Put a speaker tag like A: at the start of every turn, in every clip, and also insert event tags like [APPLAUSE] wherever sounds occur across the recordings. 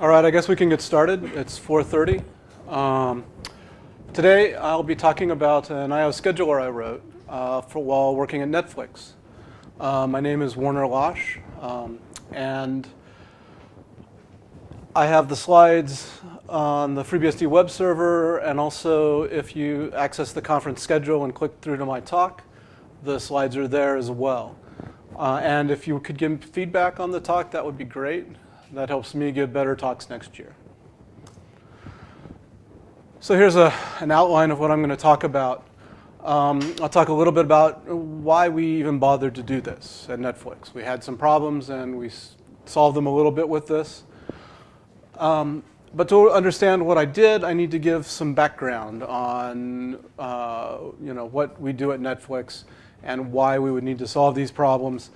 A: All right, I guess we can get started. It's 4.30. Um, today I'll be talking about an I.O. scheduler I wrote uh, for while working at Netflix. Uh, my name is Warner Losh, um, and I have the slides on the FreeBSD web server, and also if you access the conference schedule and click through to my talk, the slides are there as well. Uh, and if you could give feedback on the talk, that would be great. That helps me give better talks next year. So here's a, an outline of what I'm going to talk about. Um, I'll talk a little bit about why we even bothered to do this at Netflix. We had some problems and we solved them a little bit with this. Um, but to understand what I did, I need to give some background on uh, you know, what we do at Netflix and why we would need to solve these problems.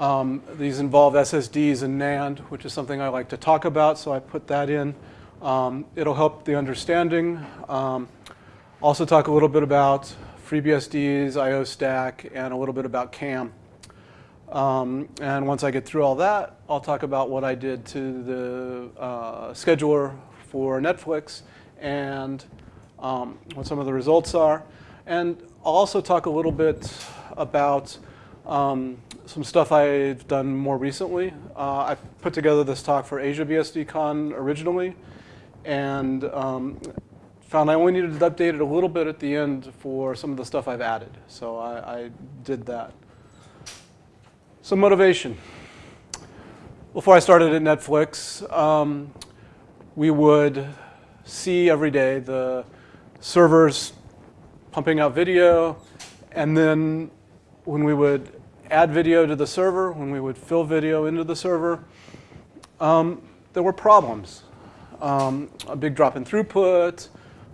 A: Um, these involve SSDs and NAND, which is something I like to talk about, so I put that in. Um, it'll help the understanding. Um, also talk a little bit about FreeBSD's IO stack and a little bit about CAM. Um, and once I get through all that, I'll talk about what I did to the uh, scheduler for Netflix and um, what some of the results are. And I'll also talk a little bit about um, some stuff I've done more recently. Uh, I put together this talk for Asia BSDCon originally and um, found I only needed to update it a little bit at the end for some of the stuff I've added. So I, I did that. Some motivation. Before I started at Netflix, um, we would see every day the servers pumping out video, and then when we would add video to the server, when we would fill video into the server, um, there were problems. Um, a big drop in throughput,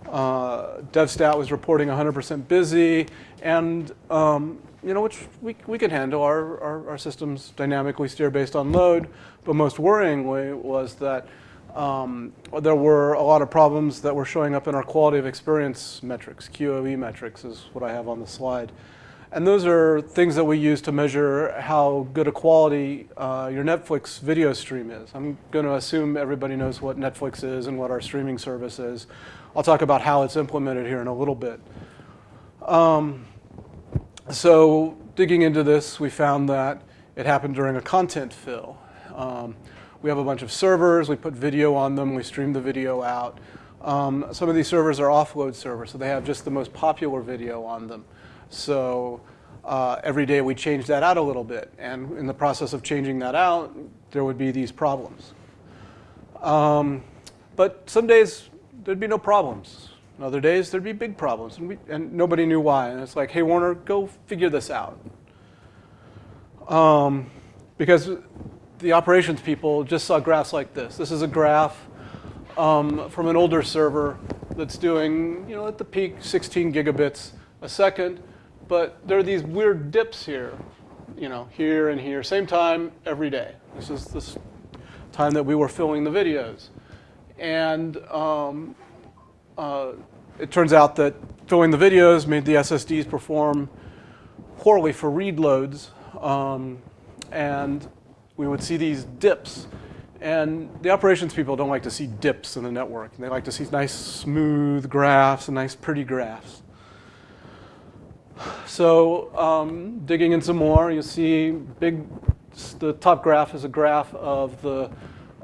A: uh, DevStat was reporting 100% busy, and um, you know, which we, we can handle. Our, our, our, systems dynamically steer based on load. But most worryingly was that um, there were a lot of problems that were showing up in our quality of experience metrics. QoE metrics is what I have on the slide. And those are things that we use to measure how good a quality uh, your Netflix video stream is. I'm going to assume everybody knows what Netflix is and what our streaming service is. I'll talk about how it's implemented here in a little bit. Um, so digging into this, we found that it happened during a content fill. Um, we have a bunch of servers, we put video on them, we stream the video out. Um, some of these servers are offload servers, so they have just the most popular video on them. So uh, every day we change that out a little bit, and in the process of changing that out, there would be these problems. Um, but some days there'd be no problems. And other days, there'd be big problems, and, we, and nobody knew why. And it's like, hey, Warner, go figure this out. Um, because the operations people just saw graphs like this. This is a graph um, from an older server that's doing, you know, at the peak, 16 gigabits a second. But there are these weird dips here, you know, here and here, same time every day. This is this time that we were filming the videos. And um, uh, it turns out that filling the videos made the SSDs perform poorly for read loads. Um, and we would see these dips. And the operations people don't like to see dips in the network. They like to see nice, smooth graphs and nice, pretty graphs. So um, digging in some more, you see big, the top graph is a graph of the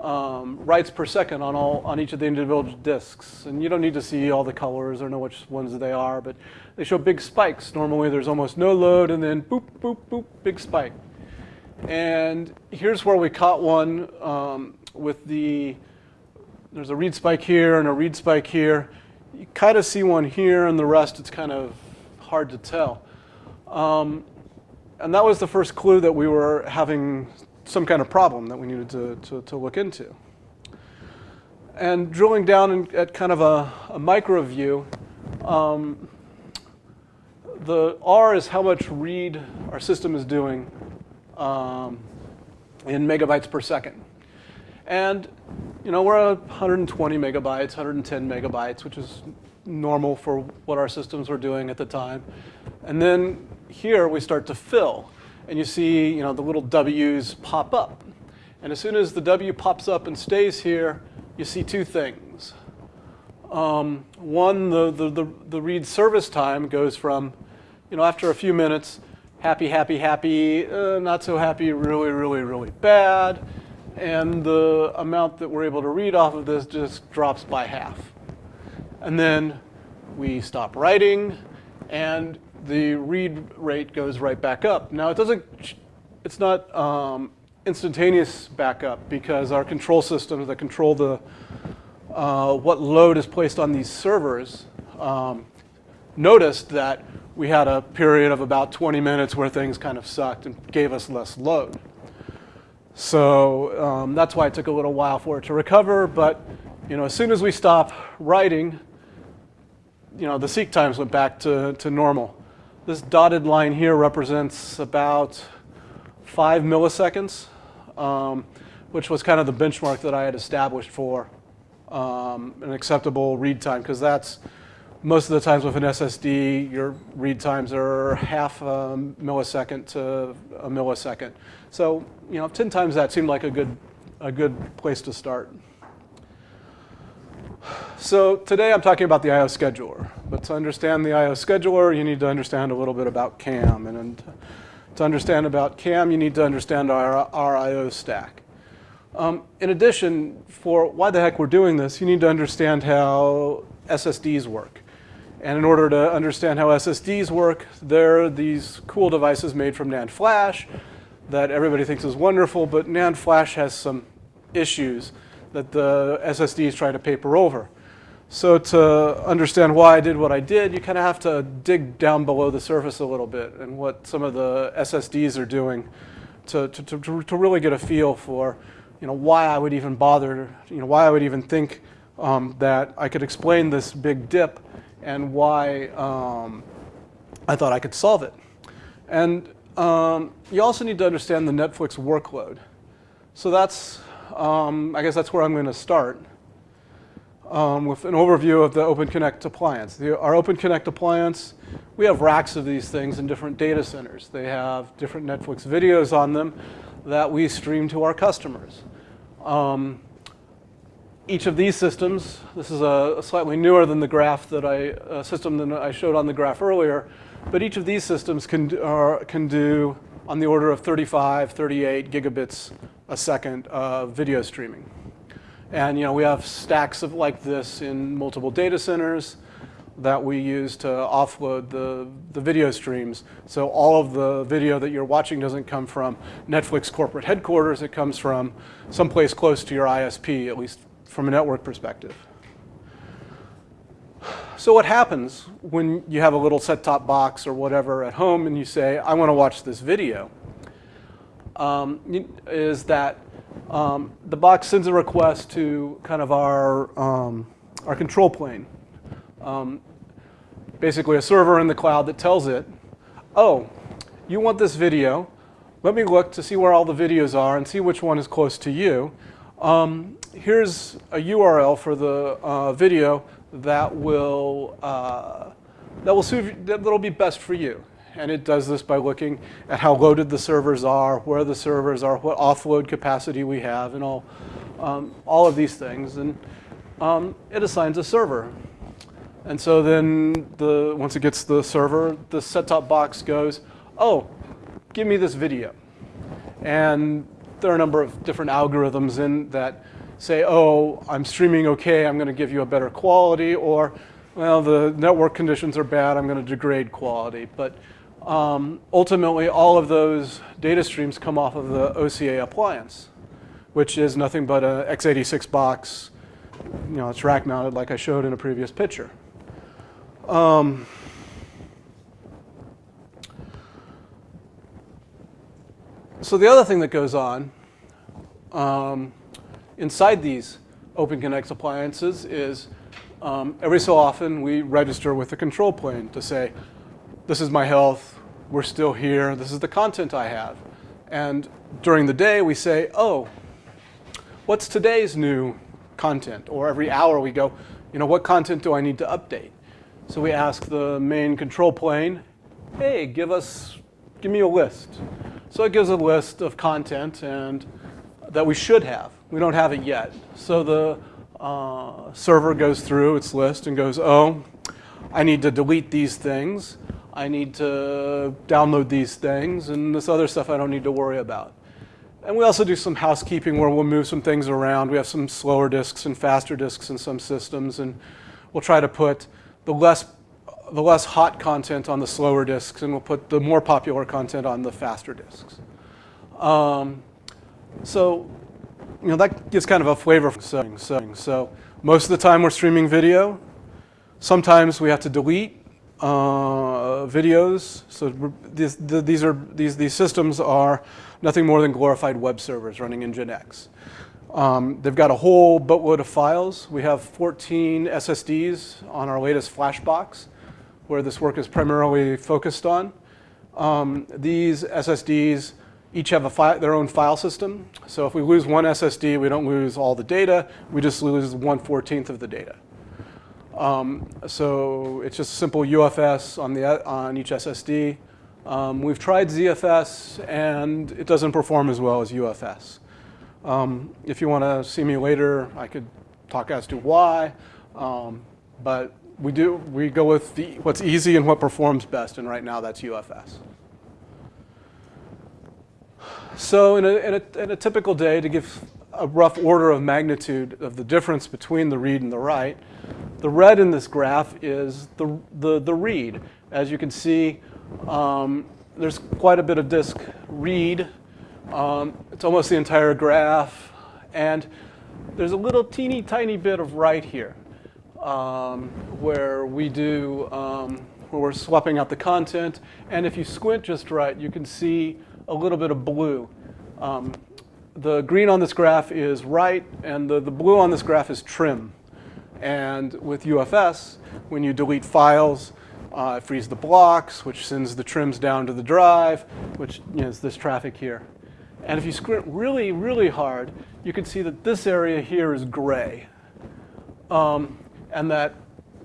A: um, writes per second on all on each of the individual disks. And you don't need to see all the colors or know which ones they are, but they show big spikes. Normally there's almost no load and then boop, boop, boop, big spike. And here's where we caught one um, with the, there's a read spike here and a read spike here. You kind of see one here and the rest it's kind of hard to tell. Um, and that was the first clue that we were having some kind of problem that we needed to, to, to look into. And drilling down in, at kind of a, a micro view, um, the R is how much read our system is doing um, in megabytes per second. And you know, we're at 120 megabytes, 110 megabytes, which is normal for what our systems were doing at the time. And then here we start to fill and you see you know, the little W's pop up. And as soon as the W pops up and stays here, you see two things. Um, one, the, the, the, the read service time goes from, you know, after a few minutes, happy, happy, happy, uh, not so happy, really, really, really bad. And the amount that we're able to read off of this just drops by half. And then we stop writing, and the read rate goes right back up. Now, it doesn't, it's not um, instantaneous backup because our control systems that control the, uh, what load is placed on these servers um, noticed that we had a period of about 20 minutes where things kind of sucked and gave us less load. So um, that's why it took a little while for it to recover. But you know, as soon as we stop writing, you know, the seek times went back to, to normal. This dotted line here represents about five milliseconds, um, which was kind of the benchmark that I had established for um, an acceptable read time, because that's most of the times with an SSD, your read times are half a millisecond to a millisecond. So, you know, 10 times that seemed like a good, a good place to start. So today I'm talking about the I.O. scheduler. But to understand the I.O. scheduler, you need to understand a little bit about CAM. And to understand about CAM, you need to understand our, our I.O. stack. Um, in addition, for why the heck we're doing this, you need to understand how SSDs work. And in order to understand how SSDs work, they're these cool devices made from NAND flash that everybody thinks is wonderful, but NAND flash has some issues that the SSDs try to paper over. So to understand why I did what I did, you kind of have to dig down below the surface a little bit and what some of the SSDs are doing to, to, to, to really get a feel for you know, why I would even bother, you know, why I would even think um, that I could explain this big dip and why um, I thought I could solve it. And um, you also need to understand the Netflix workload. So that's, um, I guess that's where I'm going to start um, with an overview of the OpenConnect appliance. The, our OpenConnect appliance, we have racks of these things in different data centers. They have different Netflix videos on them that we stream to our customers. Um, each of these systems, this is a, a slightly newer than the graph that I, system that I showed on the graph earlier, but each of these systems can, can do on the order of 35, 38 gigabits a second of video streaming. And you know, we have stacks of like this in multiple data centers that we use to offload the, the video streams. So all of the video that you're watching doesn't come from Netflix corporate headquarters, it comes from someplace close to your ISP, at least from a network perspective. So what happens when you have a little set-top box or whatever at home and you say, I want to watch this video, um, is that um, the box sends a request to kind of our, um, our control plane. Um, basically a server in the cloud that tells it, oh, you want this video, let me look to see where all the videos are and see which one is close to you. Um, here's a URL for the uh, video that will uh, that will suit, that'll be best for you. And it does this by looking at how loaded the servers are, where the servers are, what offload capacity we have, and all um, all of these things. And um, it assigns a server. And so then the once it gets the server, the set-top box goes, oh, give me this video. And there are a number of different algorithms in that say, oh, I'm streaming okay, I'm going to give you a better quality, or, well, the network conditions are bad, I'm going to degrade quality. But um, ultimately, all of those data streams come off of the OCA appliance, which is nothing but a x86 box. You know, it's rack mounted like I showed in a previous picture. Um, So the other thing that goes on um, inside these OpenConnect appliances is um, every so often we register with the control plane to say, this is my health, we're still here, this is the content I have. And during the day we say, oh, what's today's new content? Or every hour we go, you know, what content do I need to update? So we ask the main control plane, hey, give us, give me a list. So it gives a list of content and that we should have. We don't have it yet. So the uh, server goes through its list and goes, oh, I need to delete these things. I need to download these things, and this other stuff I don't need to worry about. And we also do some housekeeping where we'll move some things around. We have some slower disks and faster disks in some systems, and we'll try to put the less, the less hot content on the slower disks, and we'll put the more popular content on the faster disks. Um, so, you know, that gives kind of a flavor. So most of the time we're streaming video. Sometimes we have to delete uh, videos. So these, these, are, these, these systems are nothing more than glorified web servers running in Nginx. Um, they've got a whole boatload of files. We have 14 SSDs on our latest Flashbox, where this work is primarily focused on. Um, these SSDs each have their own file system. So if we lose one SSD, we don't lose all the data. We just lose 1 14th of the data. Um, so it's just simple UFS on, the, on each SSD. Um, we've tried ZFS, and it doesn't perform as well as UFS. Um, if you want to see me later, I could talk as to why. Um, but we do we go with the, what's easy and what performs best, and right now that's UFS. So in a, in, a, in a typical day, to give a rough order of magnitude of the difference between the read and the write, the red in this graph is the, the, the read. As you can see, um, there's quite a bit of disk read. Um, it's almost the entire graph. And there's a little teeny tiny bit of write here um, where we do, um, where we're swapping out the content. And if you squint just right, you can see a little bit of blue. Um, the green on this graph is write, and the, the blue on this graph is trim. And with UFS, when you delete files, uh, it frees the blocks, which sends the trims down to the drive, which you know, is this traffic here. And if you squint really, really hard, you can see that this area here is gray. Um, and that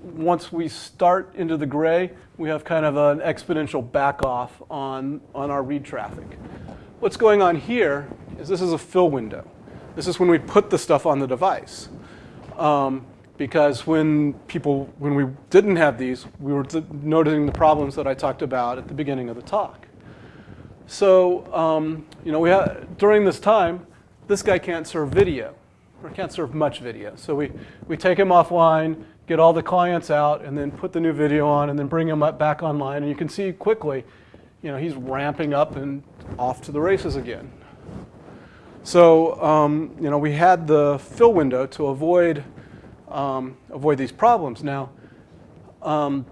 A: once we start into the gray, we have kind of an exponential back off on, on our read traffic. What's going on here is this is a fill window. This is when we put the stuff on the device. Um, because when people, when we didn't have these, we were noticing the problems that I talked about at the beginning of the talk. So, um, you know, we during this time, this guy can't serve video, or can't serve much video. So we, we take him offline, get all the clients out, and then put the new video on, and then bring him back online. And you can see quickly, you know, he's ramping up and off to the races again. So, um, you know, we had the fill window to avoid, um, avoid these problems. Now, um,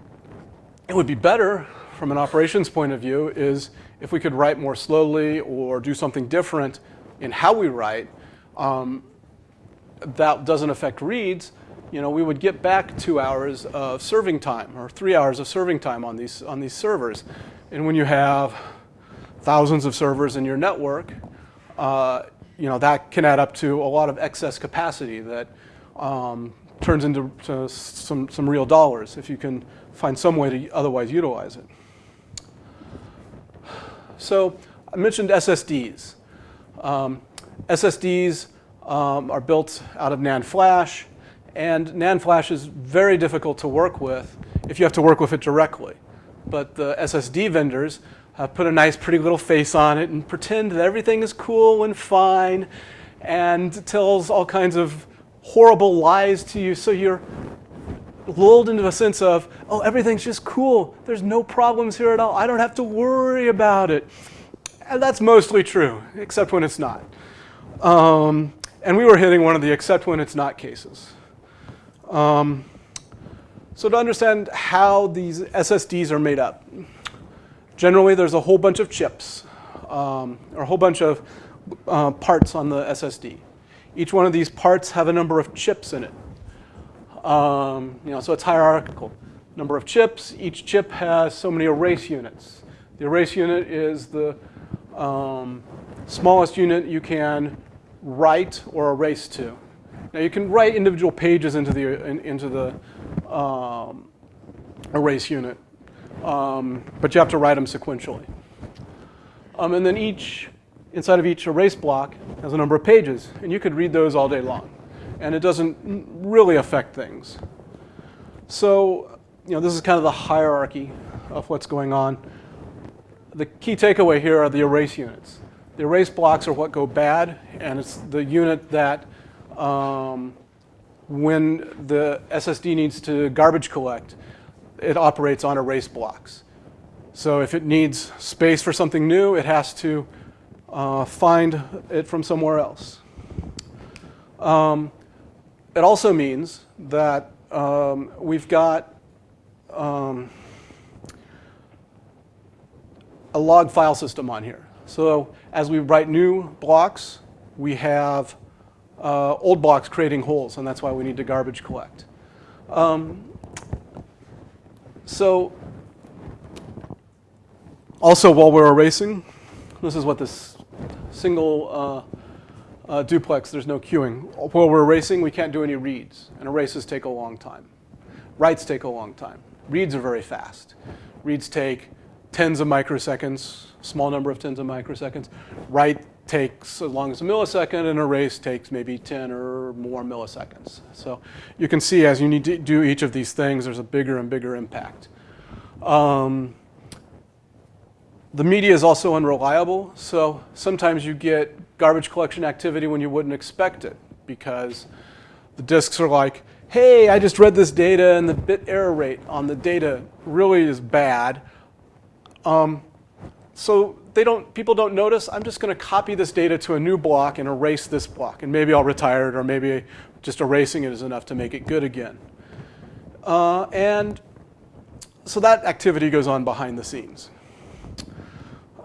A: it would be better from an operations point of view is if we could write more slowly or do something different in how we write um, that doesn't affect reads, you know, we would get back two hours of serving time or three hours of serving time on these, on these servers. And when you have thousands of servers in your network, uh, you know, that can add up to a lot of excess capacity that um, turns into some, some real dollars if you can find some way to otherwise utilize it. So I mentioned SSDs. Um, SSDs um, are built out of NAND flash. And NAND flash is very difficult to work with if you have to work with it directly. But the SSD vendors have put a nice pretty little face on it and pretend that everything is cool and fine and tells all kinds of horrible lies to you so you're lulled into a sense of, oh, everything's just cool. There's no problems here at all. I don't have to worry about it. And that's mostly true, except when it's not. Um, and we were hitting one of the except when it's not cases. Um, so to understand how these SSDs are made up, generally there's a whole bunch of chips um, or a whole bunch of uh, parts on the SSD. Each one of these parts have a number of chips in it. Um, you know, so it's hierarchical. Number of chips, each chip has so many erase units. The erase unit is the um, smallest unit you can write or erase to. Now you can write individual pages into the, in, into the um, erase unit, um, but you have to write them sequentially. Um, and then each, inside of each erase block has a number of pages, and you could read those all day long. and it doesn't really affect things. So, you know, this is kind of the hierarchy of what's going on. The key takeaway here are the erase units. The erase blocks are what go bad, and it's the unit that um, when the SSD needs to garbage collect, it operates on erase blocks. So if it needs space for something new, it has to uh, find it from somewhere else. Um, it also means that um, we've got um, a log file system on here. So as we write new blocks, we have uh, old blocks creating holes, and that's why we need to garbage collect. Um, so also while we're erasing, this is what this single uh, uh, duplex, there's no queuing. While we're erasing, we can't do any reads, and erases take a long time. Writes take a long time. Reads are very fast. Reads take tens of microseconds, small number of tens of microseconds. Write takes as long as a millisecond, and erase takes maybe 10 or more milliseconds. So you can see as you need to do each of these things, there's a bigger and bigger impact. Um, the media is also unreliable, so sometimes you get garbage collection activity when you wouldn't expect it because the disks are like, hey, I just read this data and the bit error rate on the data really is bad. Um, so they don't, people don't notice, I'm just going to copy this data to a new block and erase this block. And maybe I'll retire it, or maybe just erasing it is enough to make it good again. Uh, and so that activity goes on behind the scenes.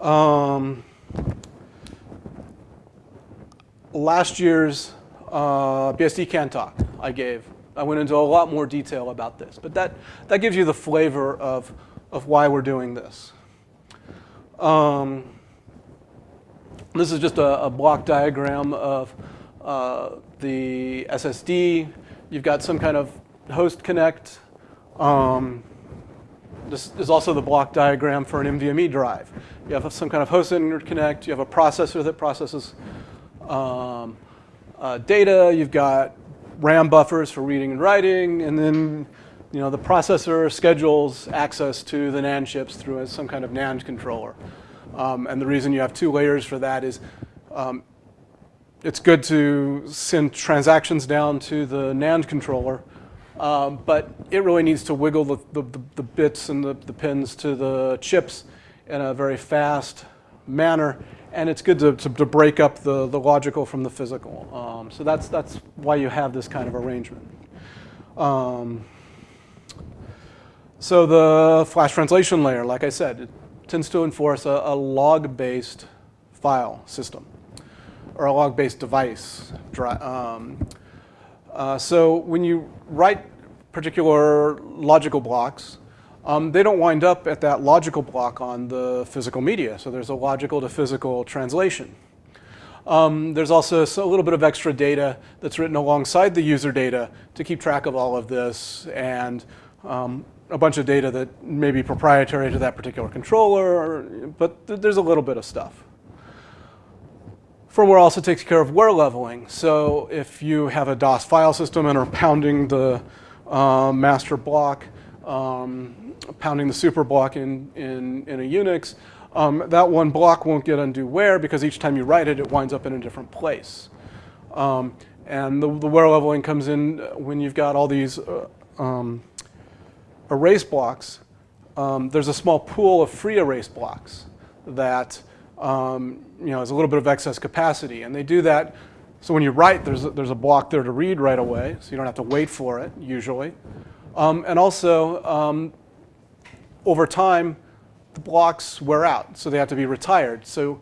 A: Um, last year's uh, BSD talk I gave, I went into a lot more detail about this. But that, that gives you the flavor of, of why we're doing this. Um, this is just a, a block diagram of uh, the SSD. You've got some kind of host connect. Um, this is also the block diagram for an NVMe drive. You have some kind of host interconnect. You have a processor that processes um, uh, data. You've got RAM buffers for reading and writing. And then you know, the processor schedules access to the NAND chips through some kind of NAND controller. Um, and the reason you have two layers for that is um, it's good to send transactions down to the NAND controller um, but it really needs to wiggle the, the, the bits and the, the, pins to the chips in a very fast manner. And it's good to, to, to break up the, the logical from the physical. Um, so that's, that's why you have this kind of arrangement. Um, so the flash translation layer, like I said, tends to enforce a, a log-based file system or a log-based device. Um, uh, so when you write particular logical blocks, um, they don't wind up at that logical block on the physical media. So there's a logical to physical translation. Um, there's also a little bit of extra data that's written alongside the user data to keep track of all of this and um, a bunch of data that may be proprietary to that particular controller, but th there's a little bit of stuff. Firmware also takes care of wear leveling. So if you have a DOS file system and are pounding the uh, master block, um, pounding the super block in, in, in a Unix, um, that one block won't get undue wear because each time you write it, it winds up in a different place. Um, and the, the, wear leveling comes in when you've got all these uh, um, erase blocks. Um, there's a small pool of free erase blocks that um, you know, has a little bit of excess capacity. And they do that so when you write, there's a, there's a block there to read right away, so you don't have to wait for it, usually. Um, and also, um, over time, the blocks wear out, so they have to be retired. So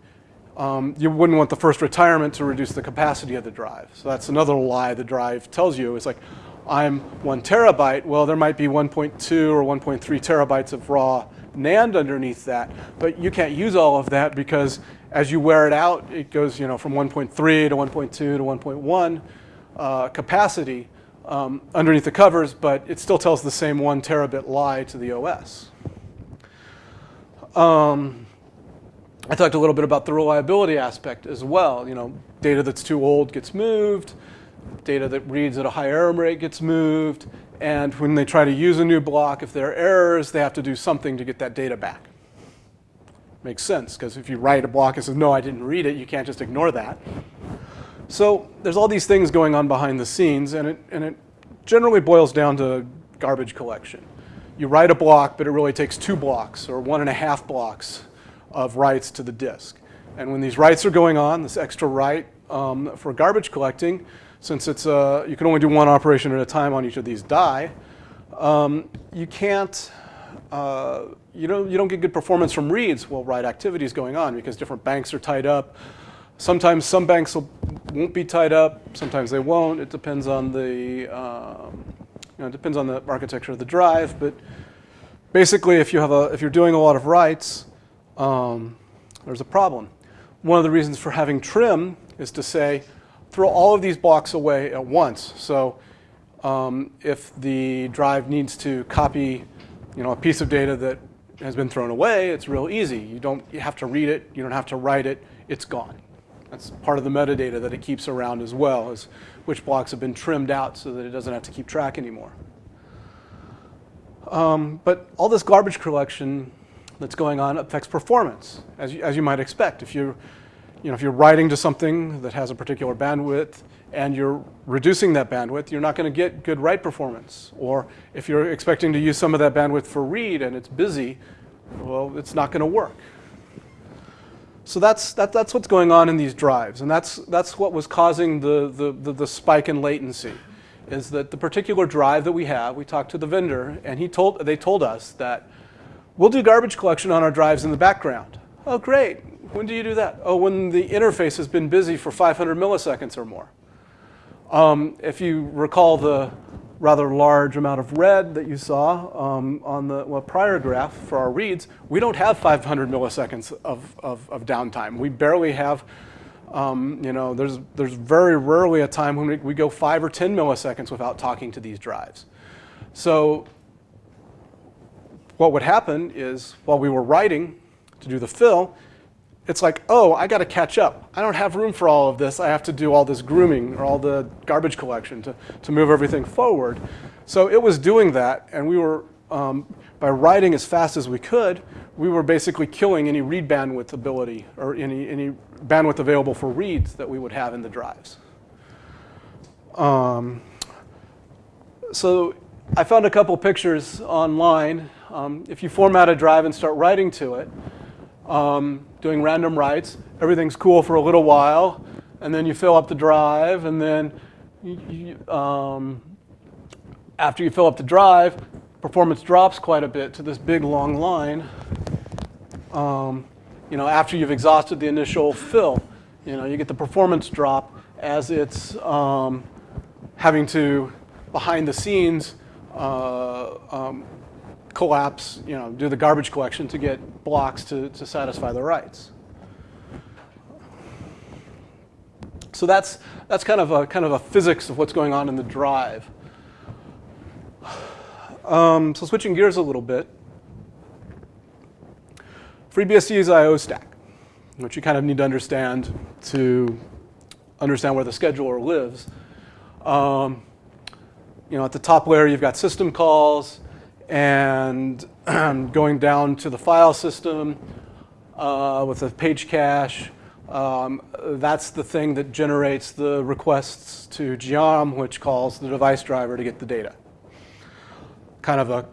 A: um, you wouldn't want the first retirement to reduce the capacity of the drive. So that's another lie the drive tells you. It's like, I'm one terabyte. Well, there might be 1.2 or 1.3 terabytes of raw NAND underneath that. But you can't use all of that because as you wear it out, it goes you know, from 1.3 to 1.2 to 1.1 uh, capacity um, underneath the covers, but it still tells the same one terabit lie to the OS. Um, I talked a little bit about the reliability aspect as well. You know, data that's too old gets moved. Data that reads at a high error rate gets moved, and when they try to use a new block, if there are errors, they have to do something to get that data back. Makes sense, because if you write a block and says, no, I didn't read it, you can't just ignore that. So there's all these things going on behind the scenes, and it, and it generally boils down to garbage collection. You write a block, but it really takes two blocks or one and a half blocks of writes to the disk. And when these writes are going on, this extra write um, for garbage collecting, since it's a, you can only do one operation at a time on each of these die, um, you can't, uh, you, don't, you don't get good performance from reads while write activity is going on because different banks are tied up. Sometimes some banks will, won't be tied up, sometimes they won't. It depends on the, um, you know, it depends on the architecture of the drive, but basically if, you have a, if you're doing a lot of writes, um, there's a problem. One of the reasons for having trim is to say, throw all of these blocks away at once. So um, if the drive needs to copy you know, a piece of data that has been thrown away, it's real easy. You don't you have to read it, you don't have to write it, it's gone. That's part of the metadata that it keeps around as well, is which blocks have been trimmed out so that it doesn't have to keep track anymore. Um, but all this garbage collection that's going on affects performance, as you, as you might expect. If you're, you know, if you're writing to something that has a particular bandwidth and you're reducing that bandwidth, you're not going to get good write performance. Or if you're expecting to use some of that bandwidth for read and it's busy, well, it's not going to work. So that's, that, that's what's going on in these drives. And that's, that's what was causing the, the, the, the, spike in latency, is that the particular drive that we have, we talked to the vendor, and he told, they told us that we'll do garbage collection on our drives in the background. Oh, great. When do you do that? Oh, when the interface has been busy for 500 milliseconds or more. Um, if you recall the rather large amount of red that you saw um, on the well, prior graph for our reads, we don't have 500 milliseconds of, of, of downtime. We barely have, um, you know, there's, there's very rarely a time when we, we go five or 10 milliseconds without talking to these drives. So what would happen is while we were writing to do the fill, it's like, oh, I got to catch up. I don't have room for all of this. I have to do all this grooming or all the garbage collection to, to move everything forward. So it was doing that, and we were, um, by writing as fast as we could, we were basically killing any read bandwidth ability or any, any bandwidth available for reads that we would have in the drives. Um, so I found a couple pictures online. Um, if you format a drive and start writing to it, um, doing random writes. Everything's cool for a little while, and then you fill up the drive, and then you, um, after you fill up the drive, performance drops quite a bit to this big long line. Um, you know, after you've exhausted the initial fill, you know, you get the performance drop as it's um, having to, behind the scenes, uh, um, collapse, you know, do the garbage collection to get blocks to, to satisfy the writes. So that's, that's kind, of a, kind of a physics of what's going on in the drive. Um, so switching gears a little bit, FreeBSD is I.O. stack, which you kind of need to understand to understand where the scheduler lives. Um, you know, at the top layer, you've got system calls and [CLEARS THROAT] going down to the file system uh, with a page cache. Um, that's the thing that generates the requests to Geom, which calls the device driver to get the data. Kind of a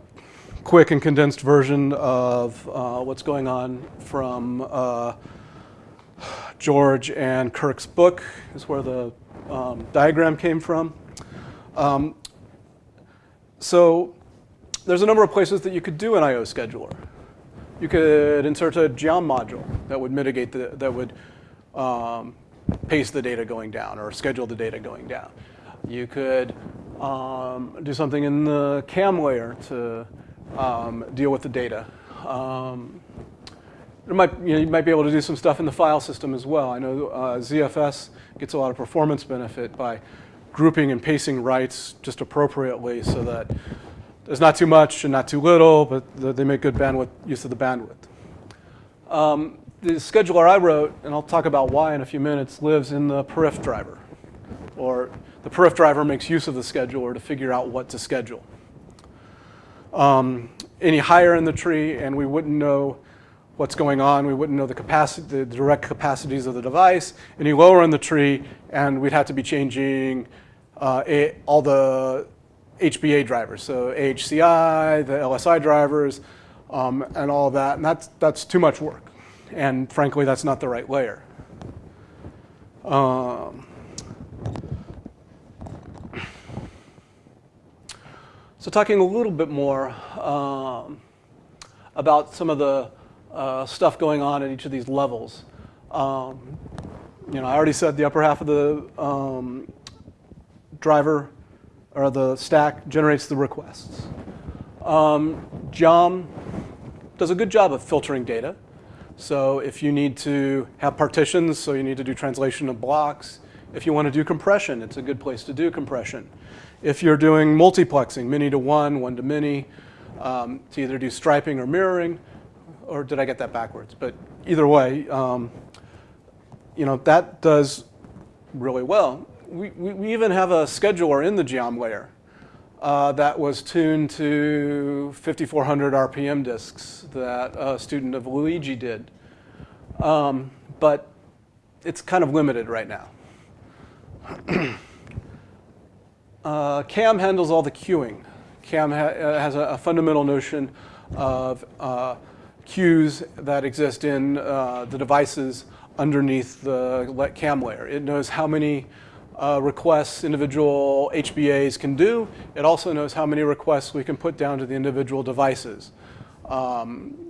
A: quick and condensed version of uh, what's going on from uh, George and Kirk's book is where the um, diagram came from. Um, so there's a number of places that you could do an I.O. scheduler. You could insert a geom module that would mitigate the, that would um, pace the data going down or schedule the data going down. You could um, do something in the CAM layer to um, deal with the data. Um, might, you, know, you, might be able to do some stuff in the file system as well. I know uh, ZFS gets a lot of performance benefit by grouping and pacing writes just appropriately so that there's not too much and not too little, but they make good bandwidth use of the bandwidth. Um, the scheduler I wrote, and I'll talk about why in a few minutes, lives in the periph driver, or the periph driver makes use of the scheduler to figure out what to schedule. Um, any higher in the tree, and we wouldn't know what's going on. We wouldn't know the capacity, the direct capacities of the device. Any lower in the tree, and we'd have to be changing uh, all the HBA drivers, so AHCI, the LSI drivers, um, and all that. And that's, that's too much work. And frankly, that's not the right layer. Um, so talking a little bit more um, about some of the uh, stuff going on at each of these levels. Um, you know, I already said the upper half of the um, driver or the stack generates the requests. Um, Geom does a good job of filtering data. So if you need to have partitions, so you need to do translation of blocks. If you want to do compression, it's a good place to do compression. If you're doing multiplexing, many to one, one to many, um, to either do striping or mirroring, or did I get that backwards? But either way, um, you know, that does really well. We, we, even have a scheduler in the geom layer uh, that was tuned to 5400 RPM disks that a student of Luigi did. Um, but it's kind of limited right now. [CLEARS THROAT] uh, CAM handles all the queuing. CAM ha uh, has a, a, fundamental notion of uh, queues that exist in uh, the devices underneath the CAM layer. It knows how many uh, requests individual HBAs can do. It also knows how many requests we can put down to the individual devices. Um,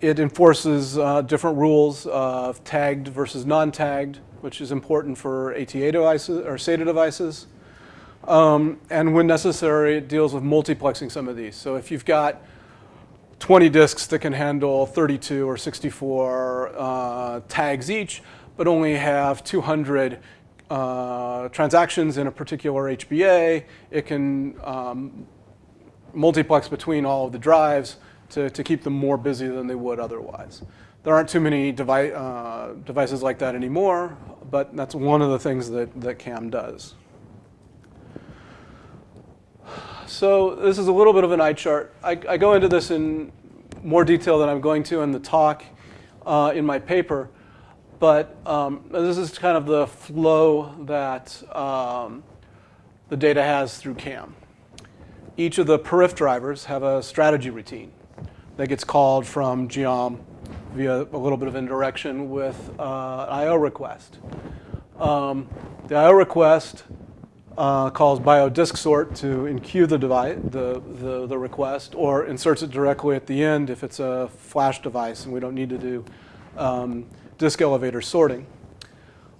A: it enforces uh, different rules of tagged versus non-tagged, which is important for ATA devices or SATA devices. Um, and when necessary, it deals with multiplexing some of these. So if you've got 20 disks that can handle 32 or 64 uh, tags each, but only have 200 uh, transactions in a particular HBA. It can um, multiplex between all of the drives to, to keep them more busy than they would otherwise. There aren't too many devi uh, devices like that anymore, but that's one of the things that, that CAM does. So this is a little bit of an eye chart. I, I go into this in more detail than I'm going to in the talk uh, in my paper. But um, this is kind of the flow that um, the data has through CAM. Each of the periph drivers have a strategy routine that gets called from geom via a little bit of indirection with uh, an IO request. Um, the IO request uh, calls biodisk sort to enqueue the, device, the, the, the, request or inserts it directly at the end if it's a flash device and we don't need to do um, disk elevator sorting.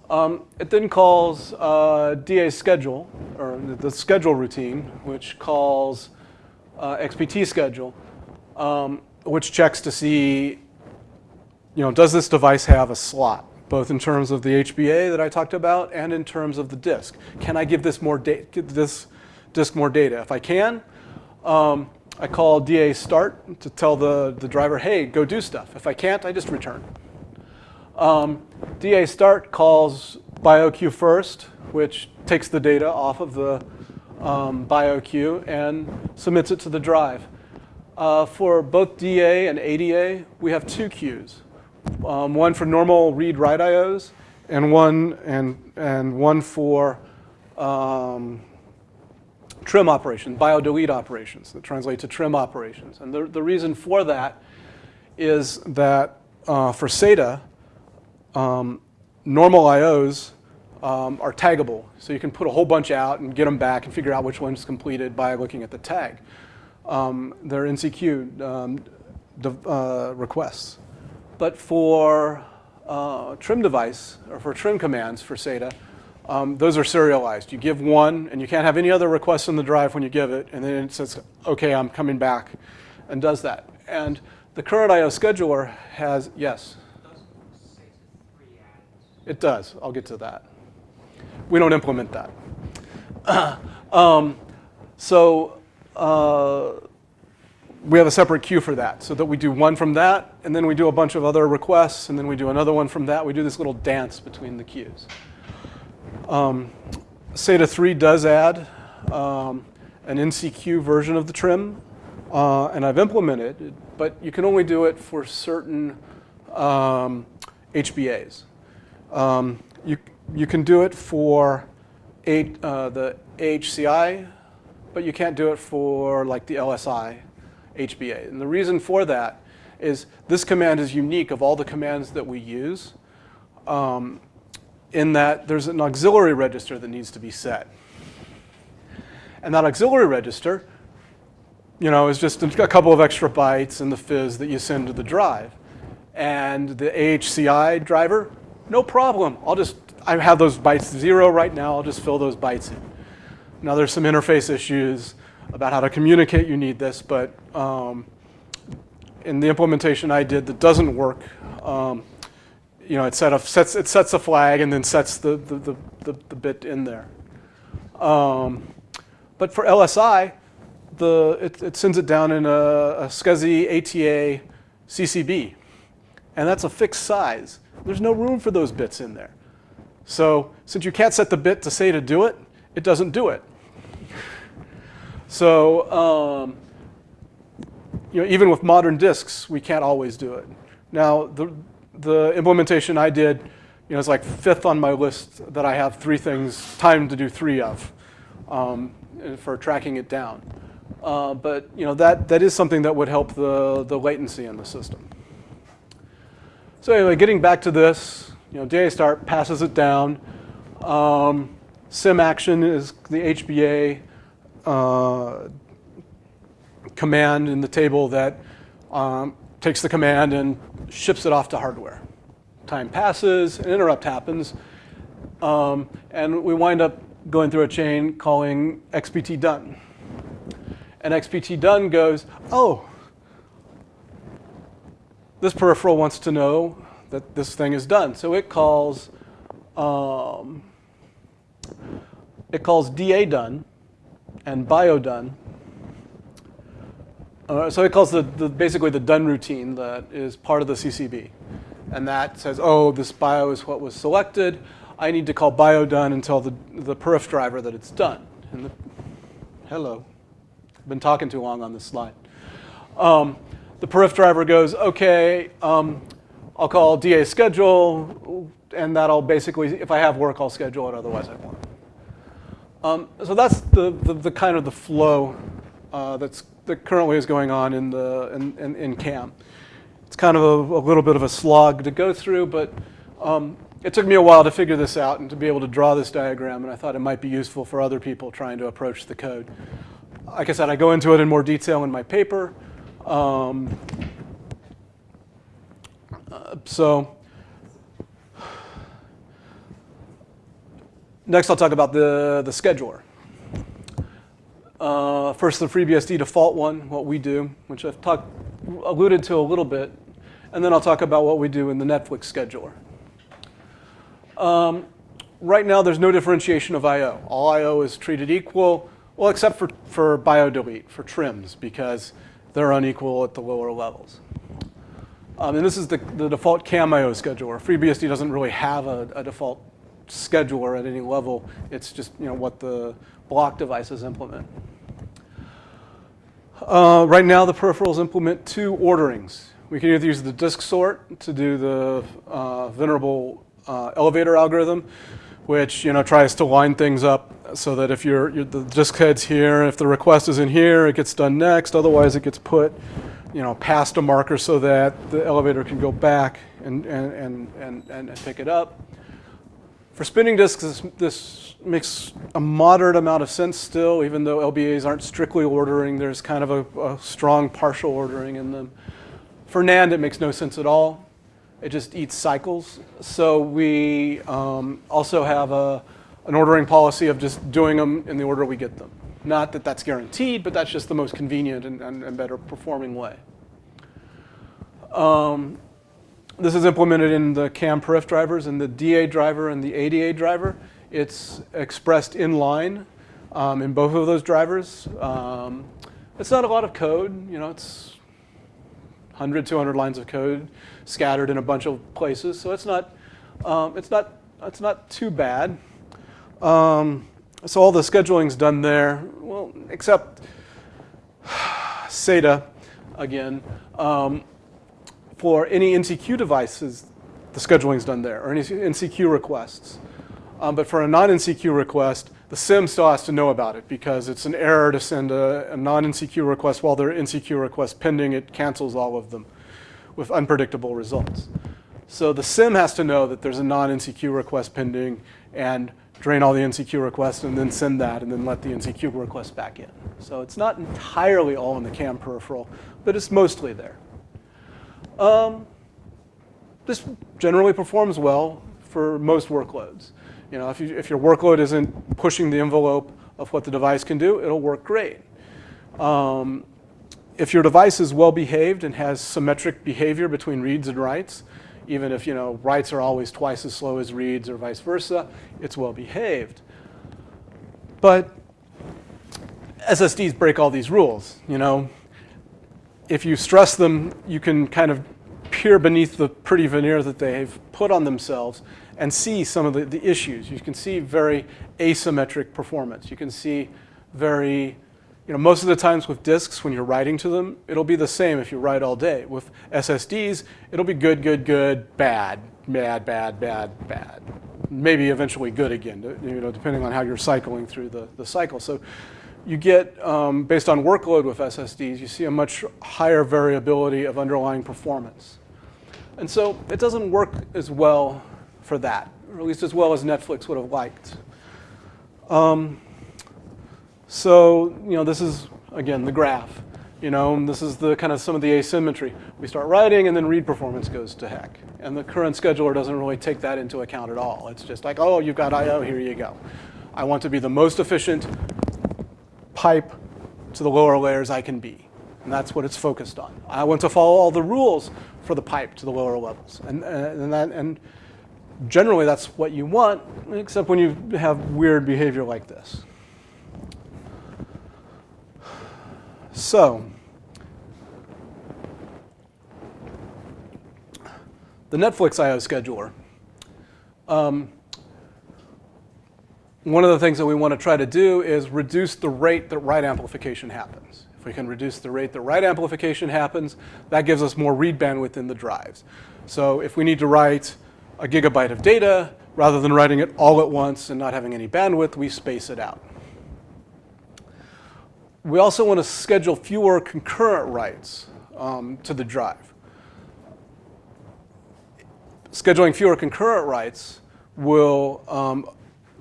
A: Um, it then calls uh, DA schedule, or the schedule routine, which calls uh, XPT schedule, um, which checks to see, you know, does this device have a slot, both in terms of the HBA that I talked about and in terms of the disk. Can I give this more give this disk more data? If I can, um, I call DA start to tell the, the driver, hey, go do stuff. If I can't, I just return. Um, DA start calls BioQ first, which takes the data off of the um, BioQ and submits it to the drive. Uh, for both DA and ADA, we have two queues. Um, one for normal read-write IOs and one, and, and one for um, trim operations, bio-delete operations that translate to trim operations. And the, the reason for that is that uh, for SATA, um, normal IOs um, are taggable. So you can put a whole bunch out and get them back and figure out which one's completed by looking at the tag. Um, they're NCQ um, uh, requests. But for uh, trim device, or for trim commands for SATA, um, those are serialized. You give one, and you can't have any other requests in the drive when you give it, and then it says, OK, I'm coming back, and does that. And the current IO scheduler has, yes? It does. I'll get to that. We don't implement that. [CLEARS THROAT] um, so uh, we have a separate queue for that so that we do one from that, and then we do a bunch of other requests, and then we do another one from that. We do this little dance between the queues. Um, SATA 3 does add um, an NCQ version of the trim, uh, and I've implemented it, but you can only do it for certain um, HBAs. Um, you, you can do it for eight, uh, the AHCI, but you can't do it for like the LSI HBA. And the reason for that is this command is unique of all the commands that we use um, in that there's an auxiliary register that needs to be set. And that auxiliary register, you know, is just a couple of extra bytes in the FIS that you send to the drive. And the AHCI driver, no problem. I'll just, I have those bytes zero right now. I'll just fill those bytes in. Now there's some interface issues about how to communicate you need this, but um, in the implementation I did that doesn't work, um, you know, it, set a, sets, it sets a flag and then sets the, the, the, the, the bit in there. Um, but for LSI, the, it, it, sends it down in a, a SCSI ATA CCB. And that's a fixed size. There's no room for those bits in there. So since you can't set the bit to say to do it, it doesn't do it. So um, you know, even with modern disks, we can't always do it. Now, the, the implementation I did, you know, it's like fifth on my list that I have three things, time to do three of um, for tracking it down. Uh, but you know, that, that is something that would help the, the latency in the system. So anyway, getting back to this, you know, DA start passes it down. Um, sim action is the HBA uh, command in the table that um, takes the command and ships it off to hardware. Time passes, an interrupt happens, um, and we wind up going through a chain calling XPT done. And XPT done goes, oh, this peripheral wants to know that this thing is done. So it calls, um, it calls DA done and bio done uh, so it calls the, the, basically the done routine that is part of the CCB. And that says, oh, this bio is what was selected. I need to call bio done and tell the, the periph driver that it's done. And the, hello, I've been talking too long on this slide. Um, the periph driver goes, okay, um, I'll call DA schedule, and that'll basically, if I have work, I'll schedule it, otherwise I won't. Um, so that's the, the, the, kind of the flow uh, that's that currently is going on in, the, in, in, in CAM. It's kind of a, a, little bit of a slog to go through, but um, it took me a while to figure this out and to be able to draw this diagram, and I thought it might be useful for other people trying to approach the code. Like I said, I go into it in more detail in my paper. Um, uh, so next I'll talk about the, the scheduler. Uh, first, the FreeBSD default one, what we do, which I've talked, alluded to a little bit. And then I'll talk about what we do in the Netflix scheduler. Um, right now, there's no differentiation of I.O. All I.O. is treated equal, well, except for, for bio-delete, for trims, because they're unequal at the lower levels. Um, and this is the, the default CAM-IO scheduler. FreeBSD doesn't really have a, a default scheduler at any level. It's just you know what the block devices implement. Uh, right now, the peripherals implement two orderings. We can either use the disk sort to do the uh, venerable uh, elevator algorithm, which you know tries to line things up so that if you're, the disk head's here, if the request is in here, it gets done next. Otherwise, it gets put you know past a marker so that the elevator can go back and and and and, and pick it up. For spinning disks, this, this, makes a moderate amount of sense still, even though LBAs aren't strictly ordering. There's kind of a, a strong partial ordering in them. For NAND, it makes no sense at all. It just eats cycles. So we um, also have a, an ordering policy of just doing them in the order we get them. Not that that's guaranteed, but that's just the most convenient and, and, and better performing way. Um, this is implemented in the CAM periph drivers and the DA driver and the ADA driver. It's expressed in line um, in both of those drivers. Um, it's not a lot of code, you know, it's 100, 200 lines of code scattered in a bunch of places, so it's not, um, it's not, it's not too bad. Um, so all the scheduling's done there, well, except SATA, again. Um, for any NCQ devices, the scheduling's done there, or any NCQ requests. Um, but for a non-NCQ request, the SIM still has to know about it because it's an error to send a, a non-NCQ request while there are NCQ requests pending. It cancels all of them with unpredictable results. So the SIM has to know that there's a non-NCQ request pending and drain all the NCQ requests and then send that and then let the NCQ request back in. So it's not entirely all in the CAM peripheral, but it's mostly there. Um, this generally performs well for most workloads. You know, if, you, if your workload isn't pushing the envelope of what the device can do, it'll work great. Um, if your device is well behaved and has symmetric behavior between reads and writes, even if you know writes are always twice as slow as reads or vice versa, it's well behaved. But SSDs break all these rules. You know, if you stress them, you can kind of peer beneath the pretty veneer that they've put on themselves and see some of the, the issues. You can see very asymmetric performance. You can see very, you know, most of the times with disks, when you're writing to them, it'll be the same if you write all day. With SSDs, it'll be good, good, good, bad, bad, bad, bad, bad. Maybe eventually good again, you know, depending on how you're cycling through the, the cycle. So you get, um, based on workload with SSDs, you see a much higher variability of underlying performance. And so it doesn't work as well for that, or at least as well as Netflix would have liked. Um, so, you know, this is, again, the graph. You know, this is the kind of some of the asymmetry. We start writing and then read performance goes to heck. And the current scheduler doesn't really take that into account at all. It's just like, oh, you've got I.O., here you go. I want to be the most efficient pipe to the lower layers I can be. And that's what it's focused on. I want to follow all the rules for the pipe to the lower levels. And, and, that, and generally that's what you want, except when you have weird behavior like this. So, the Netflix I.O. scheduler. Um, one of the things that we want to try to do is reduce the rate that write amplification happens. If we can reduce the rate that write amplification happens, that gives us more read bandwidth in the drives. So if we need to write a gigabyte of data, rather than writing it all at once and not having any bandwidth, we space it out. We also want to schedule fewer concurrent writes um, to the drive. Scheduling fewer concurrent writes will um,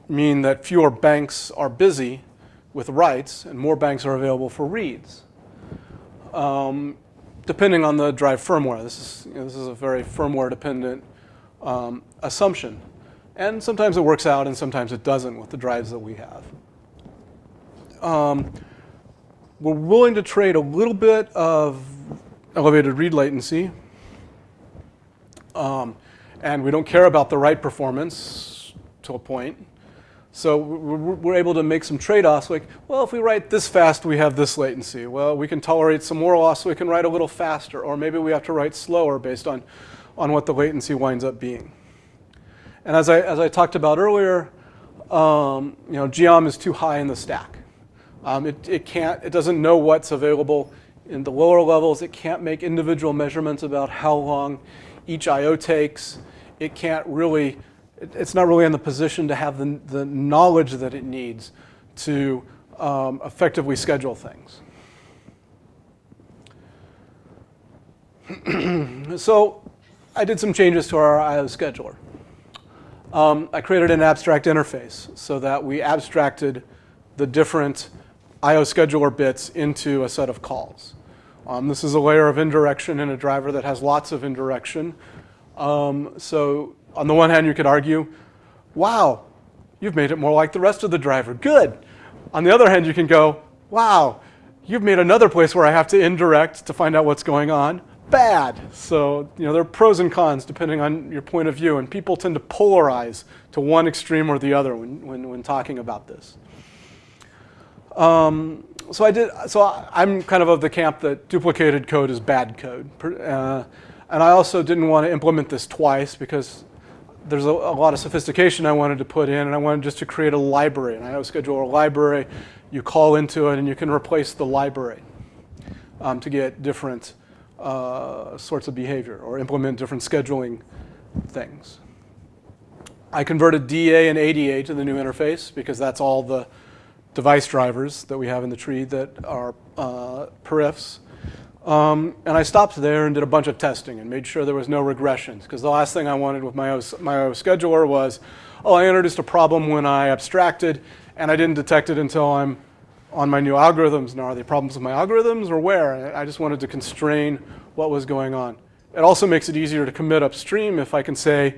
A: mean that fewer banks are busy with writes and more banks are available for reads. Um, depending on the drive firmware. This is, you know, this is a very firmware dependent um, assumption. And sometimes it works out and sometimes it doesn't with the drives that we have. Um, we're willing to trade a little bit of elevated read latency. Um, and we don't care about the write performance to a point. So we're able to make some trade-offs like, well, if we write this fast, we have this latency. Well, we can tolerate some more loss, so we can write a little faster. Or maybe we have to write slower based on, on what the latency winds up being. And as I, as I talked about earlier, um, you know, Geom is too high in the stack. Um, it, it, can't, it doesn't know what's available in the lower levels. It can't make individual measurements about how long each I.O. takes. It can't really it's not really in the position to have the, the knowledge that it needs to um, effectively schedule things. [CLEARS THROAT] so I did some changes to our I.O. scheduler. Um, I created an abstract interface so that we abstracted the different I.O. scheduler bits into a set of calls. Um, this is a layer of indirection in a driver that has lots of indirection. Um, so on the one hand, you could argue, wow, you've made it more like the rest of the driver. Good. On the other hand, you can go, wow, you've made another place where I have to indirect to find out what's going on. Bad. So, you know, there are pros and cons depending on your point of view, and people tend to polarize to one extreme or the other when, when, when talking about this. Um, so I did. So I'm kind of of the camp that duplicated code is bad code, uh, and I also didn't want to implement this twice because there's a, a, lot of sophistication I wanted to put in, and I wanted just to create a library, an IO scheduler library. You call into it, and you can replace the library um, to get different uh, sorts of behavior or implement different scheduling things. I converted DA and ADA to the new interface because that's all the device drivers that we have in the tree that are uh, periphs. Um, and I stopped there and did a bunch of testing and made sure there was no regressions because the last thing I wanted with my my IO scheduler was, oh, I introduced a problem when I abstracted and I didn't detect it until I'm on my new algorithms. and are they problems with my algorithms or where? I just wanted to constrain what was going on. It also makes it easier to commit upstream if I can say,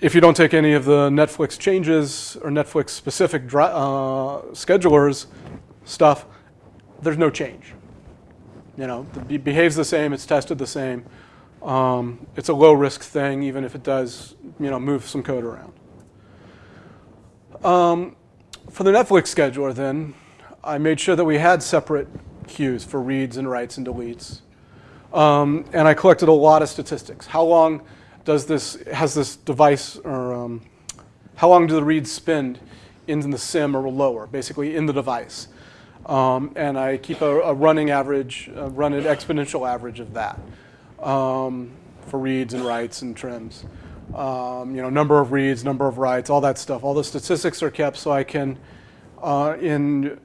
A: if you don't take any of the Netflix changes or Netflix specific uh, schedulers stuff, there's no change. You know, it behaves the same, it's tested the same. Um, it's a low risk thing, even if it does, you know, move some code around. Um, for the Netflix scheduler then, I made sure that we had separate queues for reads and writes and deletes. Um, and I collected a lot of statistics. How long does this, has this device, or um, how long do the reads spend in the sim or lower, basically in the device? Um, and I keep a, a running average, run an exponential average of that um, for reads and writes and trims. Um, you know, number of reads, number of writes, all that stuff. All the statistics are kept so I can, uh, in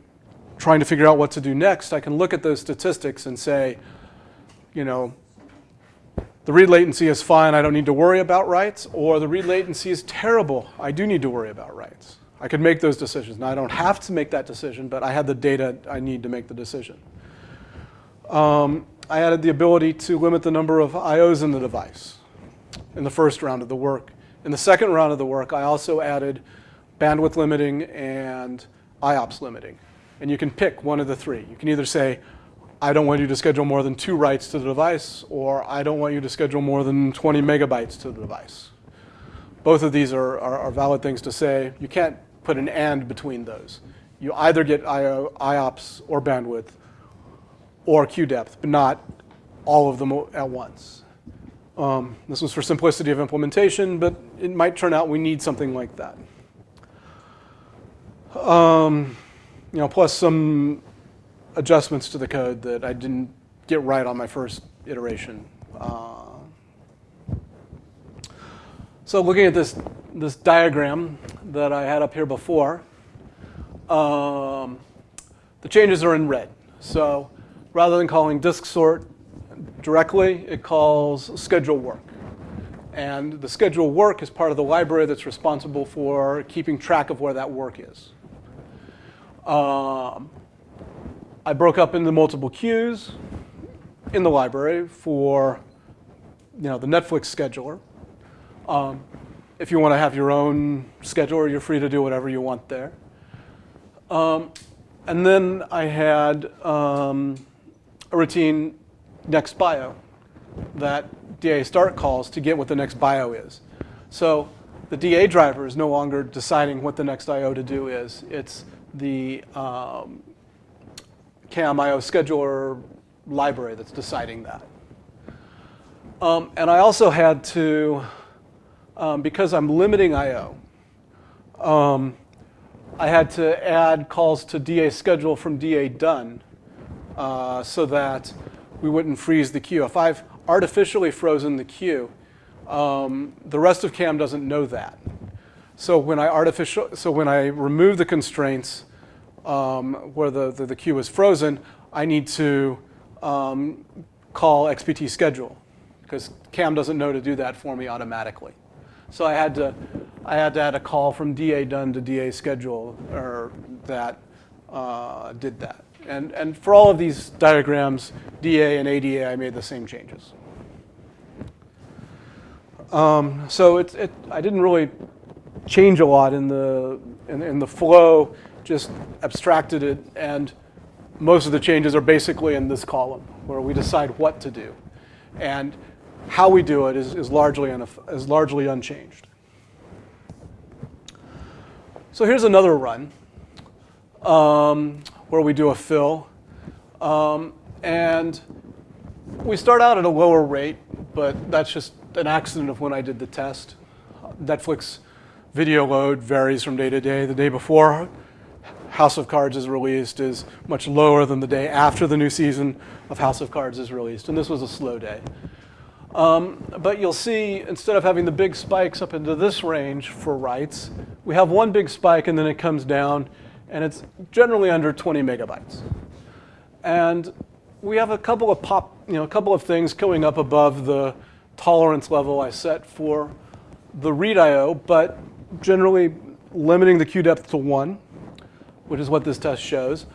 A: trying to figure out what to do next, I can look at those statistics and say, you know, the read latency is fine, I don't need to worry about writes, or the read latency is terrible, I do need to worry about writes. I could make those decisions. Now, I don't have to make that decision, but I had the data I need to make the decision. Um, I added the ability to limit the number of IOs in the device in the first round of the work. In the second round of the work, I also added bandwidth limiting and IOPS limiting. And you can pick one of the three. You can either say, I don't want you to schedule more than two writes to the device, or I don't want you to schedule more than 20 megabytes to the device. Both of these are, are, are valid things to say. You can't put an and between those. You either get IO, IOPS or bandwidth or queue depth, but not all of them at once. Um, this was for simplicity of implementation, but it might turn out we need something like that. Um, you know, plus some adjustments to the code that I didn't get right on my first iteration. Uh, so looking at this, this diagram that I had up here before, um, the changes are in red. So rather than calling disk sort directly, it calls schedule work. And the schedule work is part of the library that's responsible for keeping track of where that work is. Um, I broke up into multiple queues in the library for you know, the Netflix scheduler. Um, if you want to have your own scheduler, you're free to do whatever you want there. Um, and then I had um, a routine next bio that DA start calls to get what the next bio is. So the DA driver is no longer deciding what the next IO to do is. It's the um, CAM IO scheduler library that's deciding that. Um, and I also had to um, because I'm limiting I.O., um, I had to add calls to DA schedule from DA done uh, so that we wouldn't freeze the queue. If I've artificially frozen the queue, um, the rest of CAM doesn't know that. So when I artificial, so when I remove the constraints um, where the, the, the, queue is frozen, I need to um, call XPT schedule because CAM doesn't know to do that for me automatically. So I had to, I had to add a call from DA done to DA schedule or that uh, did that. And, and for all of these diagrams, DA and ADA, I made the same changes. Um, so it, it, I didn't really change a lot in the, in, in the flow, just abstracted it. And most of the changes are basically in this column where we decide what to do. And how we do it is, is, largely, is largely unchanged. So here's another run um, where we do a fill. Um, and we start out at a lower rate, but that's just an accident of when I did the test. Netflix video load varies from day to day. The day before House of Cards is released is much lower than the day after the new season of House of Cards is released. And this was a slow day. Um, but you'll see, instead of having the big spikes up into this range for writes, we have one big spike and then it comes down, and it's generally under 20 megabytes. And we have a couple of pop, you know, a couple of things going up above the tolerance level I set for the read I/O, but generally limiting the queue depth to one, which is what this test shows.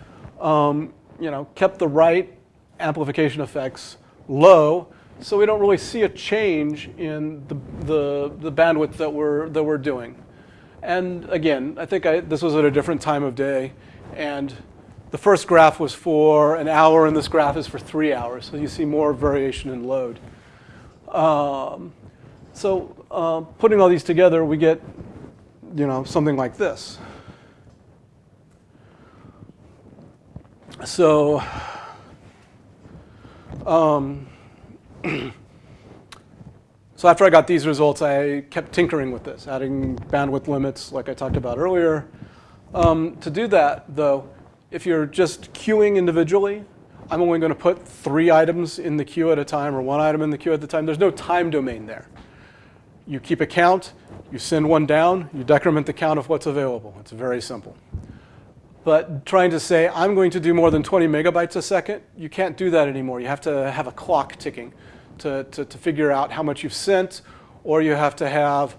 A: Um, you know, kept the write amplification effects low, so we don't really see a change in the, the, the bandwidth that we're, that we're doing. And again, I think I, this was at a different time of day. And the first graph was for an hour, and this graph is for three hours. So you see more variation in load. Um, so uh, putting all these together, we get you know, something like this. So um, [CLEARS THROAT] so after I got these results, I kept tinkering with this, adding bandwidth limits like I talked about earlier. Um, to do that, though, if you're just queuing individually, I'm only going to put three items in the queue at a time or one item in the queue at the time. There's no time domain there. You keep a count, you send one down, you decrement the count of what's available. It's very simple. But trying to say, I'm going to do more than 20 megabytes a second, you can't do that anymore. You have to have a clock ticking to, to, to figure out how much you've sent, or you have to have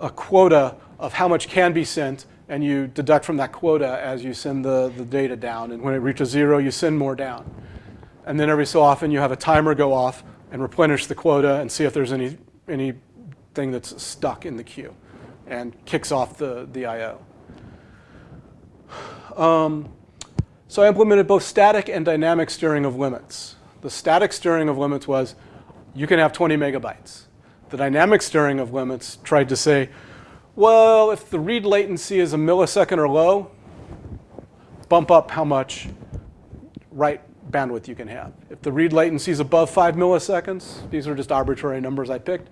A: a quota of how much can be sent, and you deduct from that quota as you send the, the data down. And when it reaches zero, you send more down. And then every so often, you have a timer go off and replenish the quota and see if there's any, anything that's stuck in the queue and kicks off the, the I.O. Um, so I implemented both static and dynamic steering of limits. The static steering of limits was you can have 20 megabytes. The dynamic steering of limits tried to say, well, if the read latency is a millisecond or low, bump up how much write bandwidth you can have. If the read latency is above five milliseconds, these are just arbitrary numbers I picked,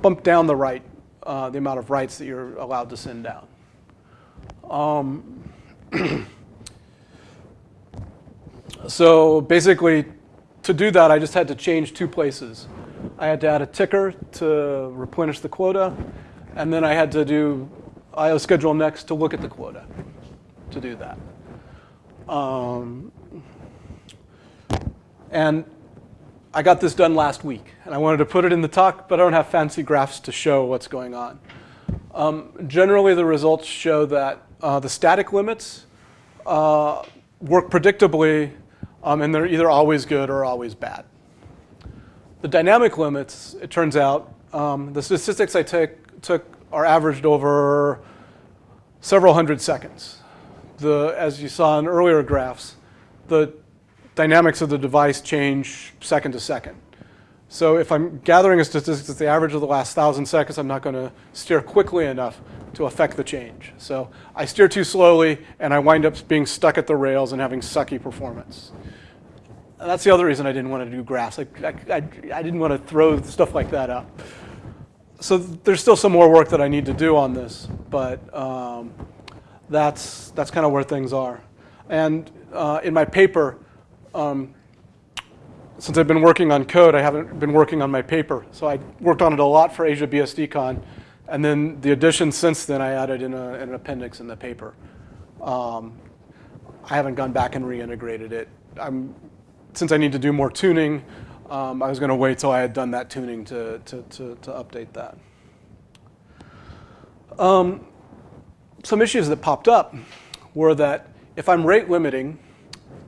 A: bump down the write, uh, the amount of writes that you're allowed to send down. Um, [CLEARS THROAT] so basically, to do that, I just had to change two places. I had to add a ticker to replenish the quota, and then I had to do IO schedule next to look at the quota to do that. Um, and I got this done last week, and I wanted to put it in the talk, but I don't have fancy graphs to show what's going on. Um, generally, the results show that uh, the static limits uh, work predictably, um, and they're either always good or always bad. The dynamic limits, it turns out, um, the statistics I took are averaged over several hundred seconds. The, as you saw in earlier graphs, the dynamics of the device change second to second. So if I'm gathering a statistic that's the average of the last thousand seconds, I'm not going to steer quickly enough to affect the change. So I steer too slowly, and I wind up being stuck at the rails and having sucky performance. That's the other reason I didn't want to do graphs. I, I, I didn't want to throw stuff like that up. So there's still some more work that I need to do on this, but um, that's, that's kind of where things are. And uh, in my paper, um, since I've been working on code, I haven't been working on my paper. So I worked on it a lot for AsiaBSDCon. And then the addition since then I added in, a, in an appendix in the paper. Um, I haven't gone back and reintegrated it. I'm, since I need to do more tuning, um, I was going to wait till I had done that tuning to, to, to, to update that. Um, some issues that popped up were that if I'm rate limiting,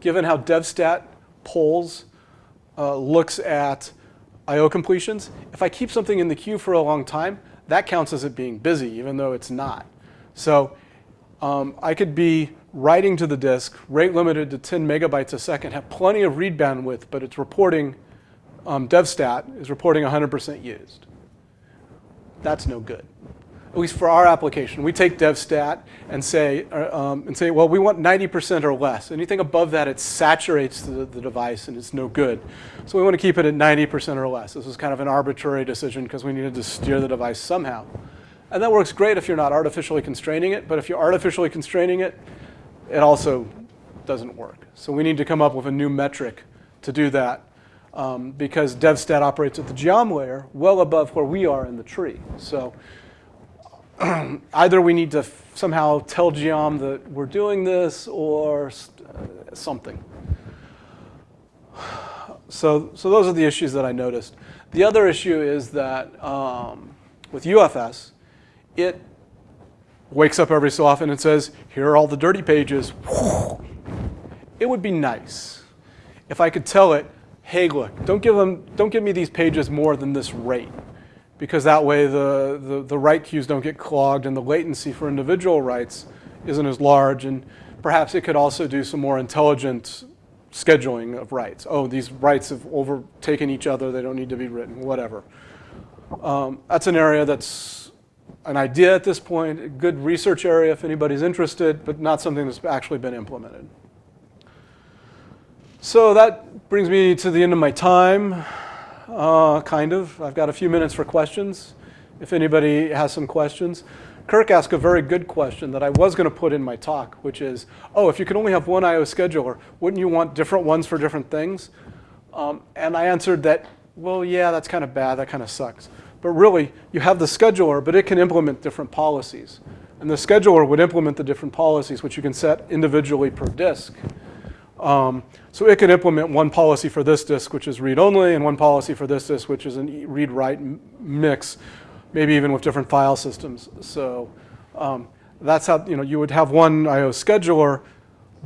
A: given how DevStat polls uh, looks at I.O. completions. If I keep something in the queue for a long time, that counts as it being busy, even though it's not. So um, I could be writing to the disk, rate limited to 10 megabytes a second, have plenty of read bandwidth, but it's reporting, um, DevStat is reporting 100% used. That's no good at least for our application, we take DevStat and say, uh, um, and say, well, we want 90% or less. Anything above that, it saturates the, the device and it's no good. So we want to keep it at 90% or less. This is kind of an arbitrary decision because we needed to steer the device somehow. And that works great if you're not artificially constraining it, but if you're artificially constraining it, it also doesn't work. So we need to come up with a new metric to do that um, because DevStat operates at the geom layer well above where we are in the tree. So [CLEARS THROAT] either we need to somehow tell geom that we're doing this or uh, something. [SIGHS] So, so those are the issues that I noticed. The other issue is that um, with UFS, it wakes up every so often and says, here are all the dirty pages. It would be nice if I could tell it, hey, look, don't give, them, don't give me these pages more than this rate because that way the, the, the write queues don't get clogged and the latency for individual writes isn't as large. And perhaps it could also do some more intelligent scheduling of writes. Oh, these writes have overtaken each other. They don't need to be written, whatever. Um, that's an area that's an idea at this point, a good research area if anybody's interested, but not something that's actually been implemented. So that brings me to the end of my time, uh, kind of. I've got a few minutes for questions, if anybody has some questions. Kirk asked a very good question that I was going to put in my talk, which is, oh, if you could only have one I.O. scheduler, wouldn't you want different ones for different things? Um, and I answered that, well, yeah, that's kind of bad. That kind of sucks. But really, you have the scheduler, but it can implement different policies. And the scheduler would implement the different policies, which you can set individually per disk. Um, so it could implement one policy for this disk, which is read-only, and one policy for this disk, which is a read-write mix maybe even with different file systems. So um, that's how, you know, you would have one I.O. scheduler,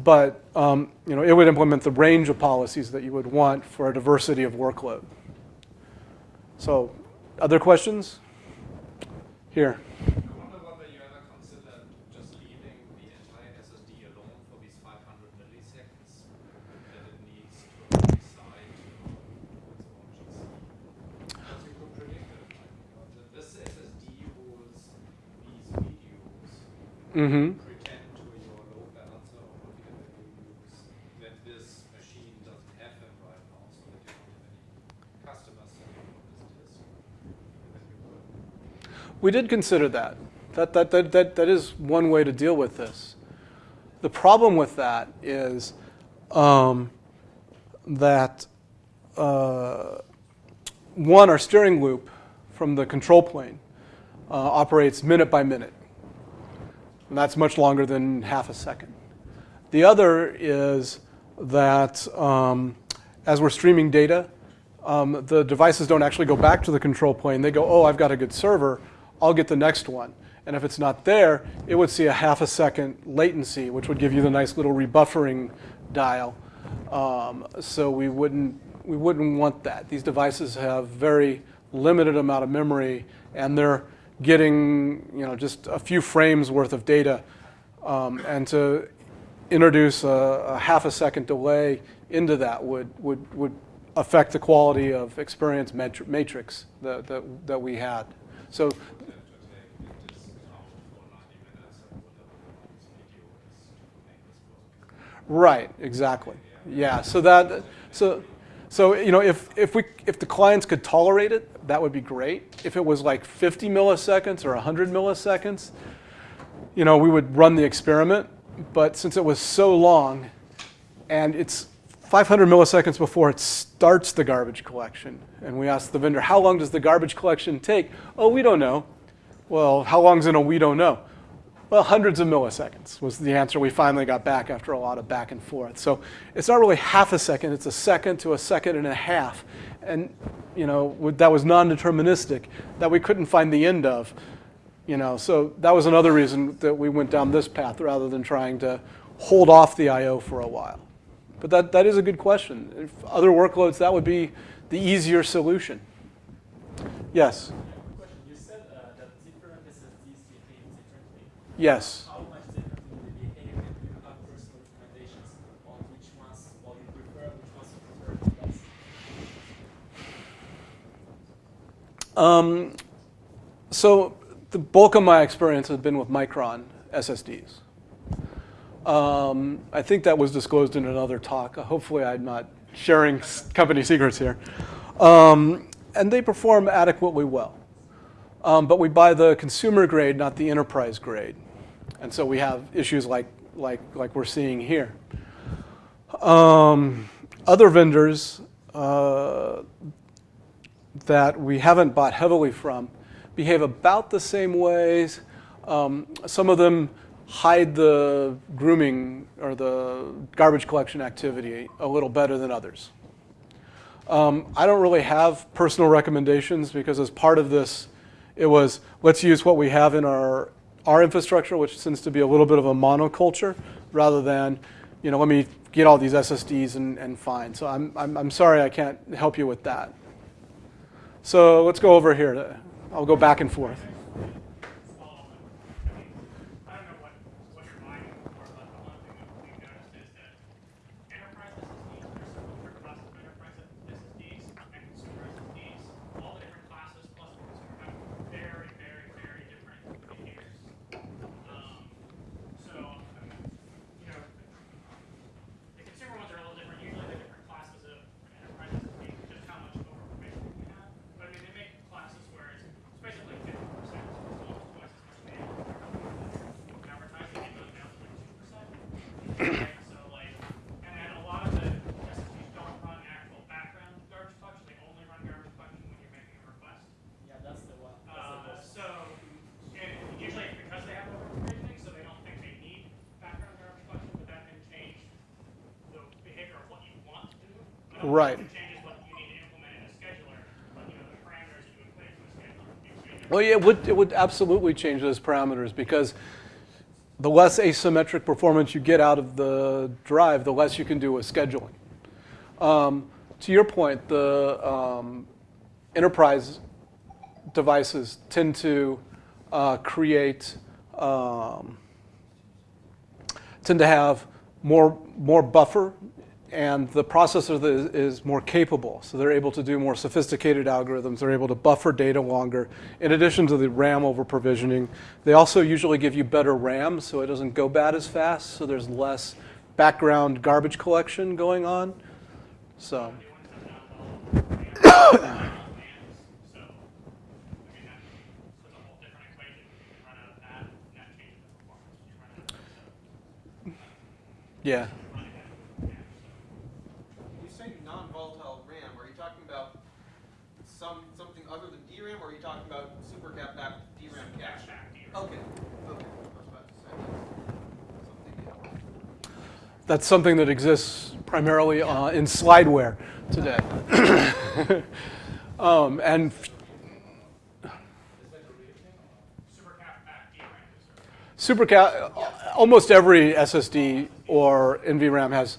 A: but um, you know, it would implement the range of policies that you would want for a diversity of workload. So other questions? Here.
B: mm-hmm. pretend to your load balancer or whatever you use that this machine doesn't have them right now, so that you don't have any customers selling on this disk.
A: We did consider that. That, that, that, that, that is one way to deal with this. The problem with that is um, that uh, one, our steering loop from the control plane uh, operates minute by minute. And that's much longer than half a second. The other is that um, as we're streaming data, um, the devices don't actually go back to the control plane. They go, oh, I've got a good server. I'll get the next one. And if it's not there, it would see a half a second latency, which would give you the nice little rebuffering dial. Um, so we wouldn't, we wouldn't want that. These devices have very limited amount of memory, and they're getting you know, just a few frames worth of data um, and to introduce a, a, half a second delay into that would, would, would affect the quality of experience matrix that, that, that we had. So Right, exactly. Yeah, so that, so so you know, if, if, we, if the clients could tolerate it, that would be great. If it was like 50 milliseconds or 100 milliseconds, you know, we would run the experiment. But since it was so long, and it's 500 milliseconds before it starts the garbage collection, and we asked the vendor, how long does the garbage collection take? Oh, we don't know. Well, how long's in a we don't know? Well, hundreds of milliseconds was the answer we finally got back after a lot of back and forth. So it's not really half a second, it's a second to a second and a half. And you know, that was non-deterministic, that we couldn't find the end of. You know, so that was another reason that we went down this path rather than trying to hold off the I.O. for a while. But that, that is a good question. If other workloads, that would be the easier solution. Yes? Yes. How much differently will they behave if you have personal recommendations on which ones well, you prefer, which ones you prefer less? Um, so the bulk of my experience has been with Micron SSDs. Um, I think that was disclosed in another talk. Hopefully I'm not sharing company secrets here. Um, and they perform adequately well. Um, but we buy the consumer grade, not the enterprise grade. And so we have issues like, like, like we're seeing here. Um, other vendors uh, that we haven't bought heavily from behave about the same ways. Um, some of them hide the grooming or the garbage collection activity a little better than others. Um, I don't really have personal recommendations because as part of this, it was let's use what we have in our, our infrastructure, which tends to be a little bit of a monoculture, rather than, you know, let me get all these SSDs and, and fine. So I'm, I'm, I'm sorry I can't help you with that. So let's go over here. I'll go back and forth.
C: small, I mean, I don't know what, what you're mining for, but the one thing that we've noticed is that enterprise SSDs, there's several different classes of enterprise SSDs and consumer SSDs. All the different classes plus the consumer have very, very, very different behaviors. Um, so, I mean, you know, the consumer ones are a little different. Usually they're different classes of enterprise SSD, just how much overpermission we have. But I mean, they make classes where it's it's basically fifty percent, so almost twice as much data. Advertising, it goes down to like two percent. So like, and then a lot of the SSDs don't run actual background garbage collection, they only run garbage collection when you're making a request.
D: Yeah, that's the one.
C: Uh, so, and usually it's because they have overprovisioning, so they don't think they need background garbage collection, but that can change the behavior of what you want to do. But it
A: Right.
C: also changes what you need to implement in a scheduler, but you know, the parameters that you would put into a scheduler, you change.
A: Well, yeah, it would, it would absolutely change those parameters because the less asymmetric performance you get out of the drive, the less you can do with scheduling. Um, to your point, the um, enterprise devices tend to uh, create, um, tend to have more, more buffer and the processor is, more capable. So they're able to do more sophisticated algorithms. They're able to buffer data longer. In addition to the RAM over provisioning, they also usually give you better RAM so it doesn't go bad as fast. So there's less background garbage collection going on. So, [COUGHS]
C: New ones have not well, and, uh, so, I mean, that, that's a whole different equation, you can run out of that, and that changes the performance, you run out of that,
A: yeah.
C: so, run ahead, yeah, so.
E: When you say non-volatile RAM, are you talking about some, something other than DRAM, or are you talking about supercap backed DRAM cache?
C: Back to your-
E: Okay, okay, I was about to say that's something new.
A: That's something that exists primarily uh, in slideware today. [COUGHS] [COUGHS] um, and
C: Supercap back DRAM is sort of-
A: Supercap, almost every SSD or NVRAM has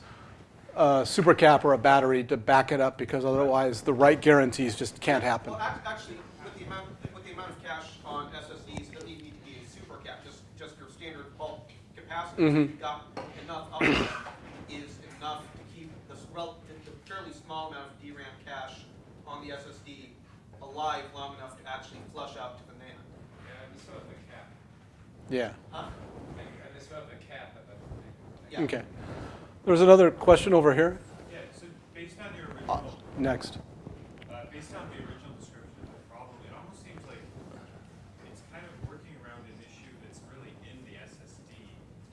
A: a supercap or a battery to back it up because otherwise the write guarantees just can't happen.
E: Well, actually, with the amount, with the amount of cache on SSDs, it doesn't even need to be a supercap, just, just your standard bulk capacity. If you've got enough of them is enough to keep this rel, the the fairly small amount of DRAM cache on the SSD alive long enough to actually flush out to the NAND.
B: Yeah, and this about the cap.
A: Yeah.
E: Huh?
B: Like, and this about the cap, but that's.
E: Yeah.
A: Okay. There's another question over here.
F: Yeah, so based on your
A: Uh, next.
F: uh, based on the original description of the problem, it almost seems like it's kind of working around an issue that's really in the SSD.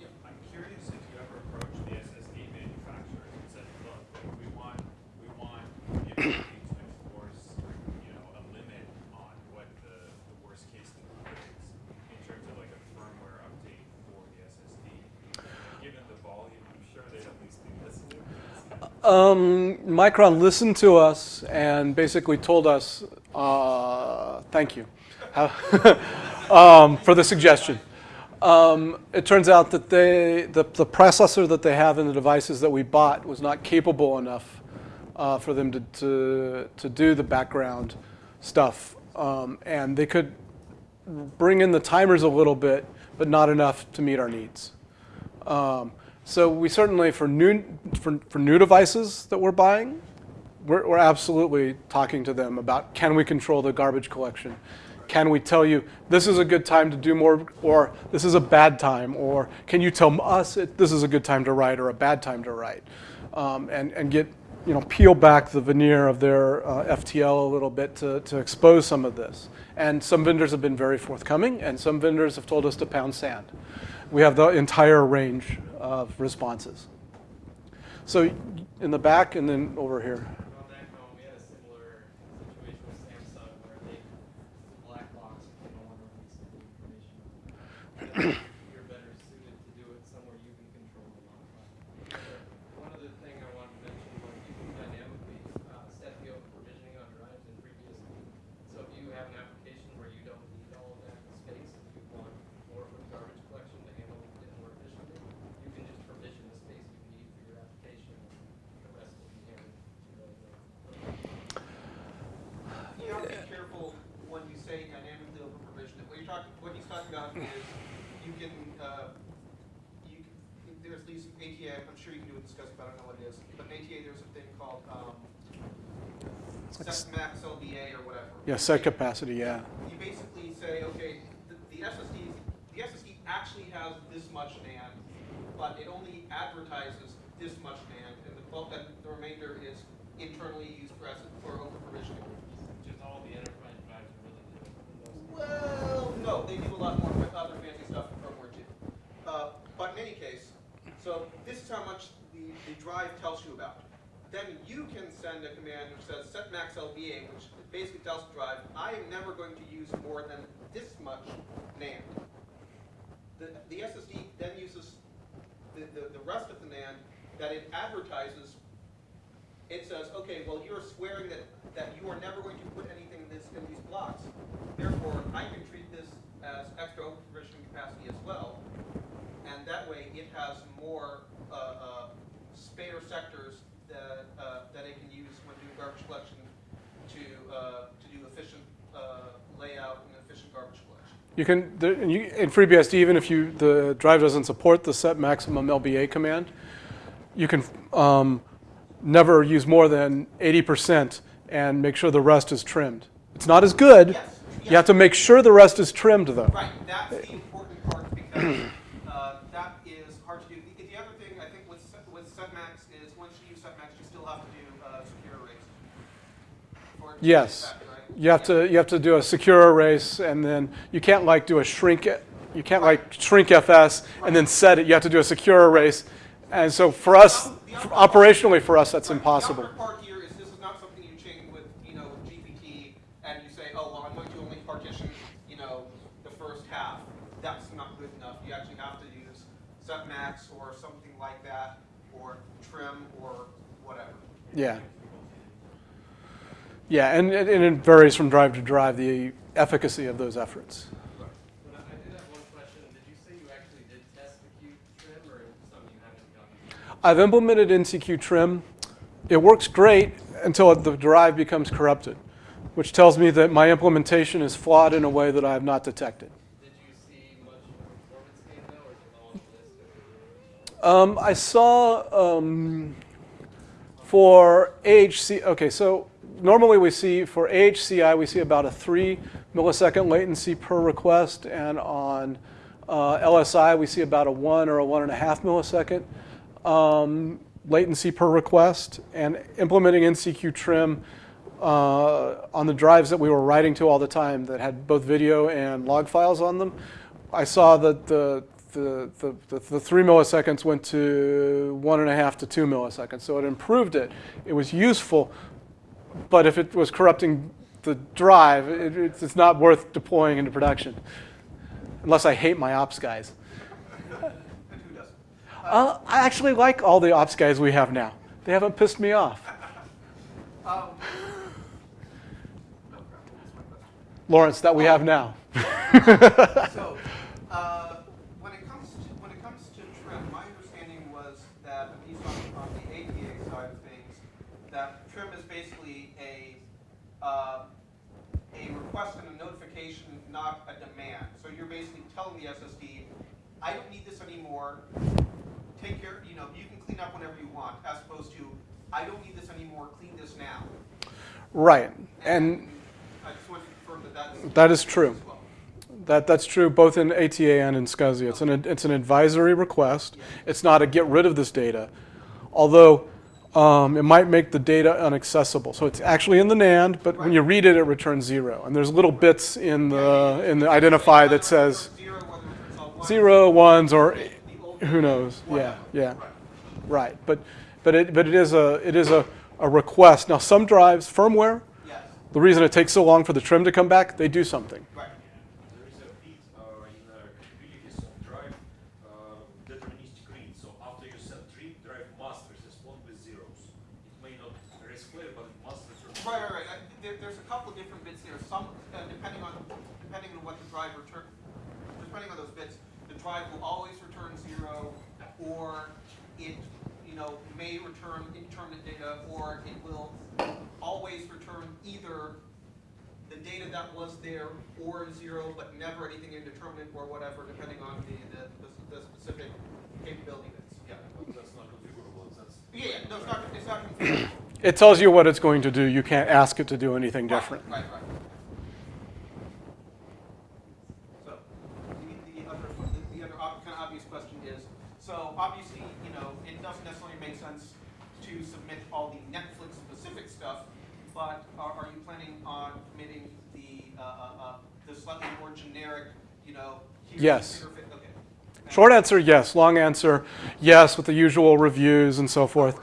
E: Yep.
F: I'm curious if you ever approached the SSD manufacturers and said, look, like, we want, we want the ability to enforce, you know, a limit on what the, the worst case scenario is in terms of like a firmware update for the SSD. Given the volume, I'm sure they'd at least be listening.
A: Um, Micron listened to us and basically told us, uh, thank you [LAUGHS] um, for the suggestion. Um, it turns out that they, the, the processor that they have in the devices that we bought was not capable enough uh, for them to, to, to do the background stuff. Um, and they could bring in the timers a little bit, but not enough to meet our needs. Um, so we certainly, for new, for, for new devices that we're buying, we're, we're absolutely talking to them about can we control the garbage collection? Can we tell you this is a good time to do more, or this is a bad time, or can you tell us it, this is a good time to write or a bad time to write? Um, and, and get you know, peel back the veneer of their uh, FTL a little bit to, to expose some of this. And some vendors have been very forthcoming, and some vendors have told us to pound sand. We have the entire range of responses. So in the back and then over here. [CLEARS THROAT]
D: On that phone, we had a similar situation with Samsung where they, black box, they don't want to release any information. I think You're better suited to do it somewhere you can control the modify. One other thing I wanted to mention was you can dynamically, uh, set the open provisioning on drives in FreeBSD. So if you have an application where you don't need all of that space and you want more for the garbage collection to handle it more efficiently, you can just provision the space you need for your application. The rest will be handled.
E: You have to be careful when you say dynamically open provision. What you're talking, what he's talking about is you can, uh, you, can- there's these ATA, I'm sure you can do a discussion, but I don't know what it is. But in ATA, there's a thing called, um, set max LBA or whatever.
A: Yeah, set capacity, yeah.
E: You basically say, okay, the, the SSD, the SSD actually has this much NAND, but it only advertises this much NAND, and the bulk, and the remainder is internally used for, S- for over provisioning.
D: Which is all the enterprise drives are really doing.
E: Well, no, they do a lot more with other fancy stuff in firmware too. Uh, but in any case, so this is how much the, the drive tells you about. Then you can send a command which says set max LBA, which basically tells the drive, I am never going to use more than this much NAND. The, the SSD then uses the, the, the rest of the NAND that it advertises it says, okay, well, you're swearing that, that you are never going to put anything in this, in these blocks. Therefore, I can treat this as extra over provisioning capacity as well. And that way, it has more, uh, uh, spare sectors that, uh, that it can use when doing garbage collection to, uh, to do efficient, uh, layout and efficient garbage collection.
A: You can, the- and you- in FreeBSD, even if you, the drive doesn't support the set maximum LBA command, you can um, never use more than 80% and make sure the rest is trimmed. It's not as good.
E: Yes,
A: You have to make sure the rest is trimmed, though.
E: Right, that's the important part because uh, that is hard to do. The, the other thing I think with set- with setmax is once you use setmax, you still have to do uh, secure erase. for it to
A: Yes.
E: take effect, right?
A: You have to, you have to do a secure erase, and then you can't like do a shrink, it you can't like shrink FS and then set it. You have to do a secure erase. And so for us, operationally for us, that's impossible.
E: The upper part here is this is not something you chain with, you know, with GPT and you say, oh, I'm going to only partition, you know, the first half. That's not good enough. You actually have to use setmax or something like that, or trim or whatever.
A: Yeah. Yeah, and, and it varies from drive to drive, the efficacy of those efforts.
D: I I did have one question. Did you say you actually did test the Q trim or is it something you haven't done?
A: I've implemented NCQ trim. It works great until the drive becomes corrupted, which tells me that my implementation is flawed in a way that I have not detected.
D: Did you see much performance gain though or is it all?
A: Um, I saw um, for AHC, okay, so normally we see for AHCI, we see about a three millisecond latency per request, and on uh, LSI, we see about a one or a one and a half millisecond um, latency per request. And implementing NCQ trim uh, on the drives that we were writing to all the time that had both video and log files on them, I saw that the the, the, the, the three milliseconds went to one and a half to two milliseconds. So it improved it. It was useful, but if it was corrupting the drive, it, it's it's not worth deploying into production, unless I hate my ops guys.
E: And who doesn't?
A: Uh, I actually like all the ops guys we have now. They haven't pissed me off.
E: Um?
A: Lawrence, that we have now. [LAUGHS]
E: So, uh, when it comes to, when it comes to trim, my understanding was that, at least on, on the ATA side of things, that trim is basically a, uh, a request and a notification, not a demand. So you're basically telling the SSD, I don't need this anymore, take care, you know, you can clean up whenever you want, as opposed to, I don't need this anymore, clean this now.
A: Right, and
E: I just want to confirm that that's.
A: That is true.
E: well.
A: That, that's true both in ATA and in SCSI. It's an, it's an advisory request. It's not a get rid of this data. Although um, it might make the data inaccessible. So it's actually in the NAND, but when you read it, it returns zero. And there's little bits in the in the identify that says
E: Zero, whether it's all one.
A: zero, ones, or who knows? Yeah, yeah,
E: Right.
A: right. But but it but it is a it is a, a request. Now some drives, firmware, the reason it takes so long for the trim to come back, they do something.
E: right.
G: There is a bit uh, in uh, capabilities of drive uh, deterministic read. So after you set trim, drive must respond with zeros. It may not resquare, but it must return.
E: Right, right, right. Uh, There, there's a couple of different bits there. Some, uh, depending on, depending on what the drive return, depending on those bits, the drive will always return zero, or it, you know, may return indeterminate data, or it will always return either the data that was there or zero, but never anything indeterminate or whatever, depending on the, the, the- the specific capability bits. Yeah.
G: That's not configurable. That's
E: Yeah, yeah, no, it's not, it's not configurable.
A: It tells you what it's going to do. You can't ask it to do anything different.
E: Right, right, right. So, the, the other, the, the other kind of obvious question is, so obviously, you know, it doesn't necessarily make sense to submit all the Netflix specific stuff, but are, are you planning on committing the, uh, uh, uh, the slightly more generic, you know? here's the
A: Yes. Short answer, yes. Long answer, yes, with the usual reviews and so forth.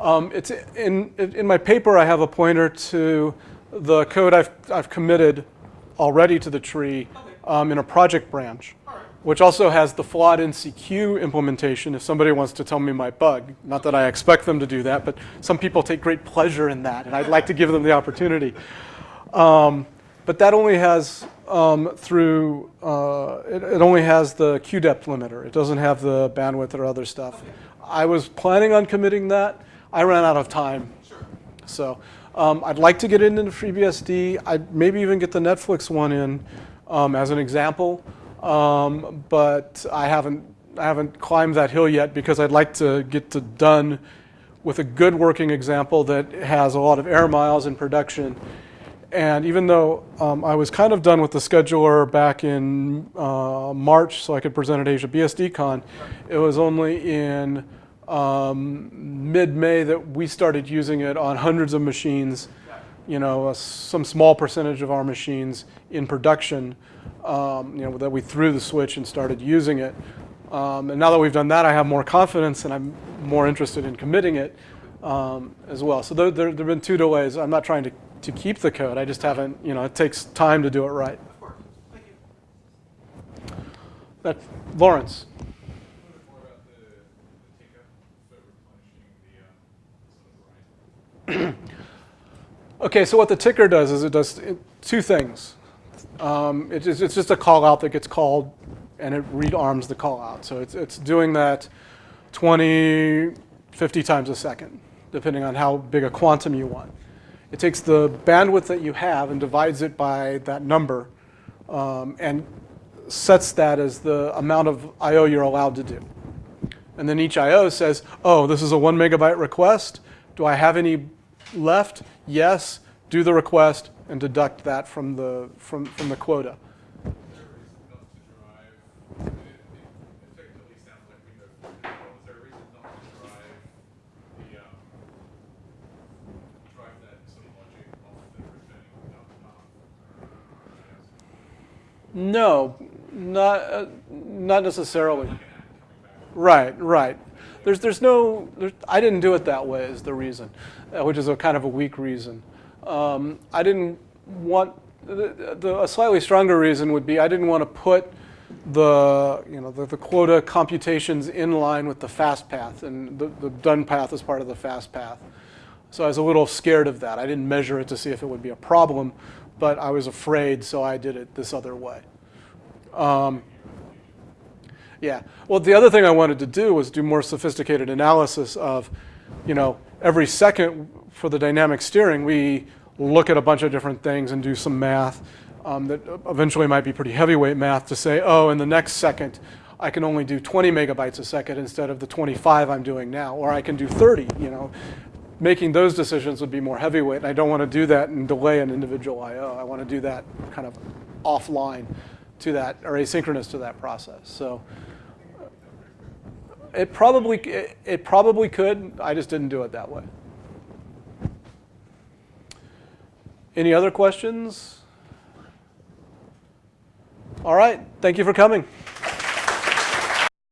A: Um, it's in, in my paper, I have a pointer to the code I've, I've committed already to the tree um, in a project branch, which also has the flawed NCQ implementation if somebody wants to tell me my bug. Not that I expect them to do that, but some people take great pleasure in that, and I'd like to give them the opportunity. Um, but that only has um, through, uh, it, it only has the Q depth limiter. It doesn't have the bandwidth or other stuff. I was planning on committing that. I ran out of time.
E: Sure.
A: So um, I'd like to get into FreeBSD. I'd maybe even get the Netflix one in um, as an example. Um, but I haven't, I haven't climbed that hill yet because I'd like to get to done with a good working example that has a lot of air miles in production. And even though um, I was kind of done with the scheduler back in uh, March so I could present at AsiaBSDCon, it was only in um, mid-May that we started using it on hundreds of machines, you know, a, some small percentage of our machines in production, um, you know, that we threw the switch and started using it. Um, and now that we've done that, I have more confidence and I'm more interested in committing it um, as well. So there, there, there have been two delays. I'm not trying to, to keep the code. I just haven't, you know, it takes time to do it right.
E: Of course. Thank you.
A: That, Lawrence.
F: A little bit more about the, the ticker for replenishing the, some of the Verizon.
A: Okay, so what the ticker does is it does two things. Um, it is, it's just a call out that gets called and it rearms the call out. So it's, it's doing that 20, 50 times a second, depending on how big a quantum you want. It takes the bandwidth that you have and divides it by that number um, and sets that as the amount of I.O. you're allowed to do. And then each I.O. says, oh, this is a one megabyte request. Do I have any left? Yes. Do the request and deduct that from the, from, from the quota.
F: There is enough to drive, it, it effectively sounds like Windows 10 as well. Is there a reason not to drive the, um, drive that sort of logic off the returning without the path?
A: No, not, uh, not necessarily. Right, right. There's, there's no, there's, I didn't do it that way is the reason, uh, which is a kind of a weak reason. Um, I didn't want, the, the, a slightly stronger reason would be I didn't want to put the, you know, the, the quota computations in line with the fast path, and the, the done path is part of the fast path. So I was a little scared of that. I didn't measure it to see if it would be a problem, but I was afraid, so I did it this other way. Um, yeah. Well, the other thing I wanted to do was do more sophisticated analysis of, you know, every second for the dynamic steering, we look at a bunch of different things and do some math um, that eventually might be pretty heavyweight math to say, oh, in the next second, I can only do 20 megabytes a second instead of the 25 I'm doing now, or I can do 30, you know making those decisions would be more heavyweight. And I don't want to do that and delay an individual I.O. I want to do that kind of offline to that or asynchronous to that process. So it probably, it, it probably could. I just didn't do it that way. Any other questions? All right. Thank you for coming.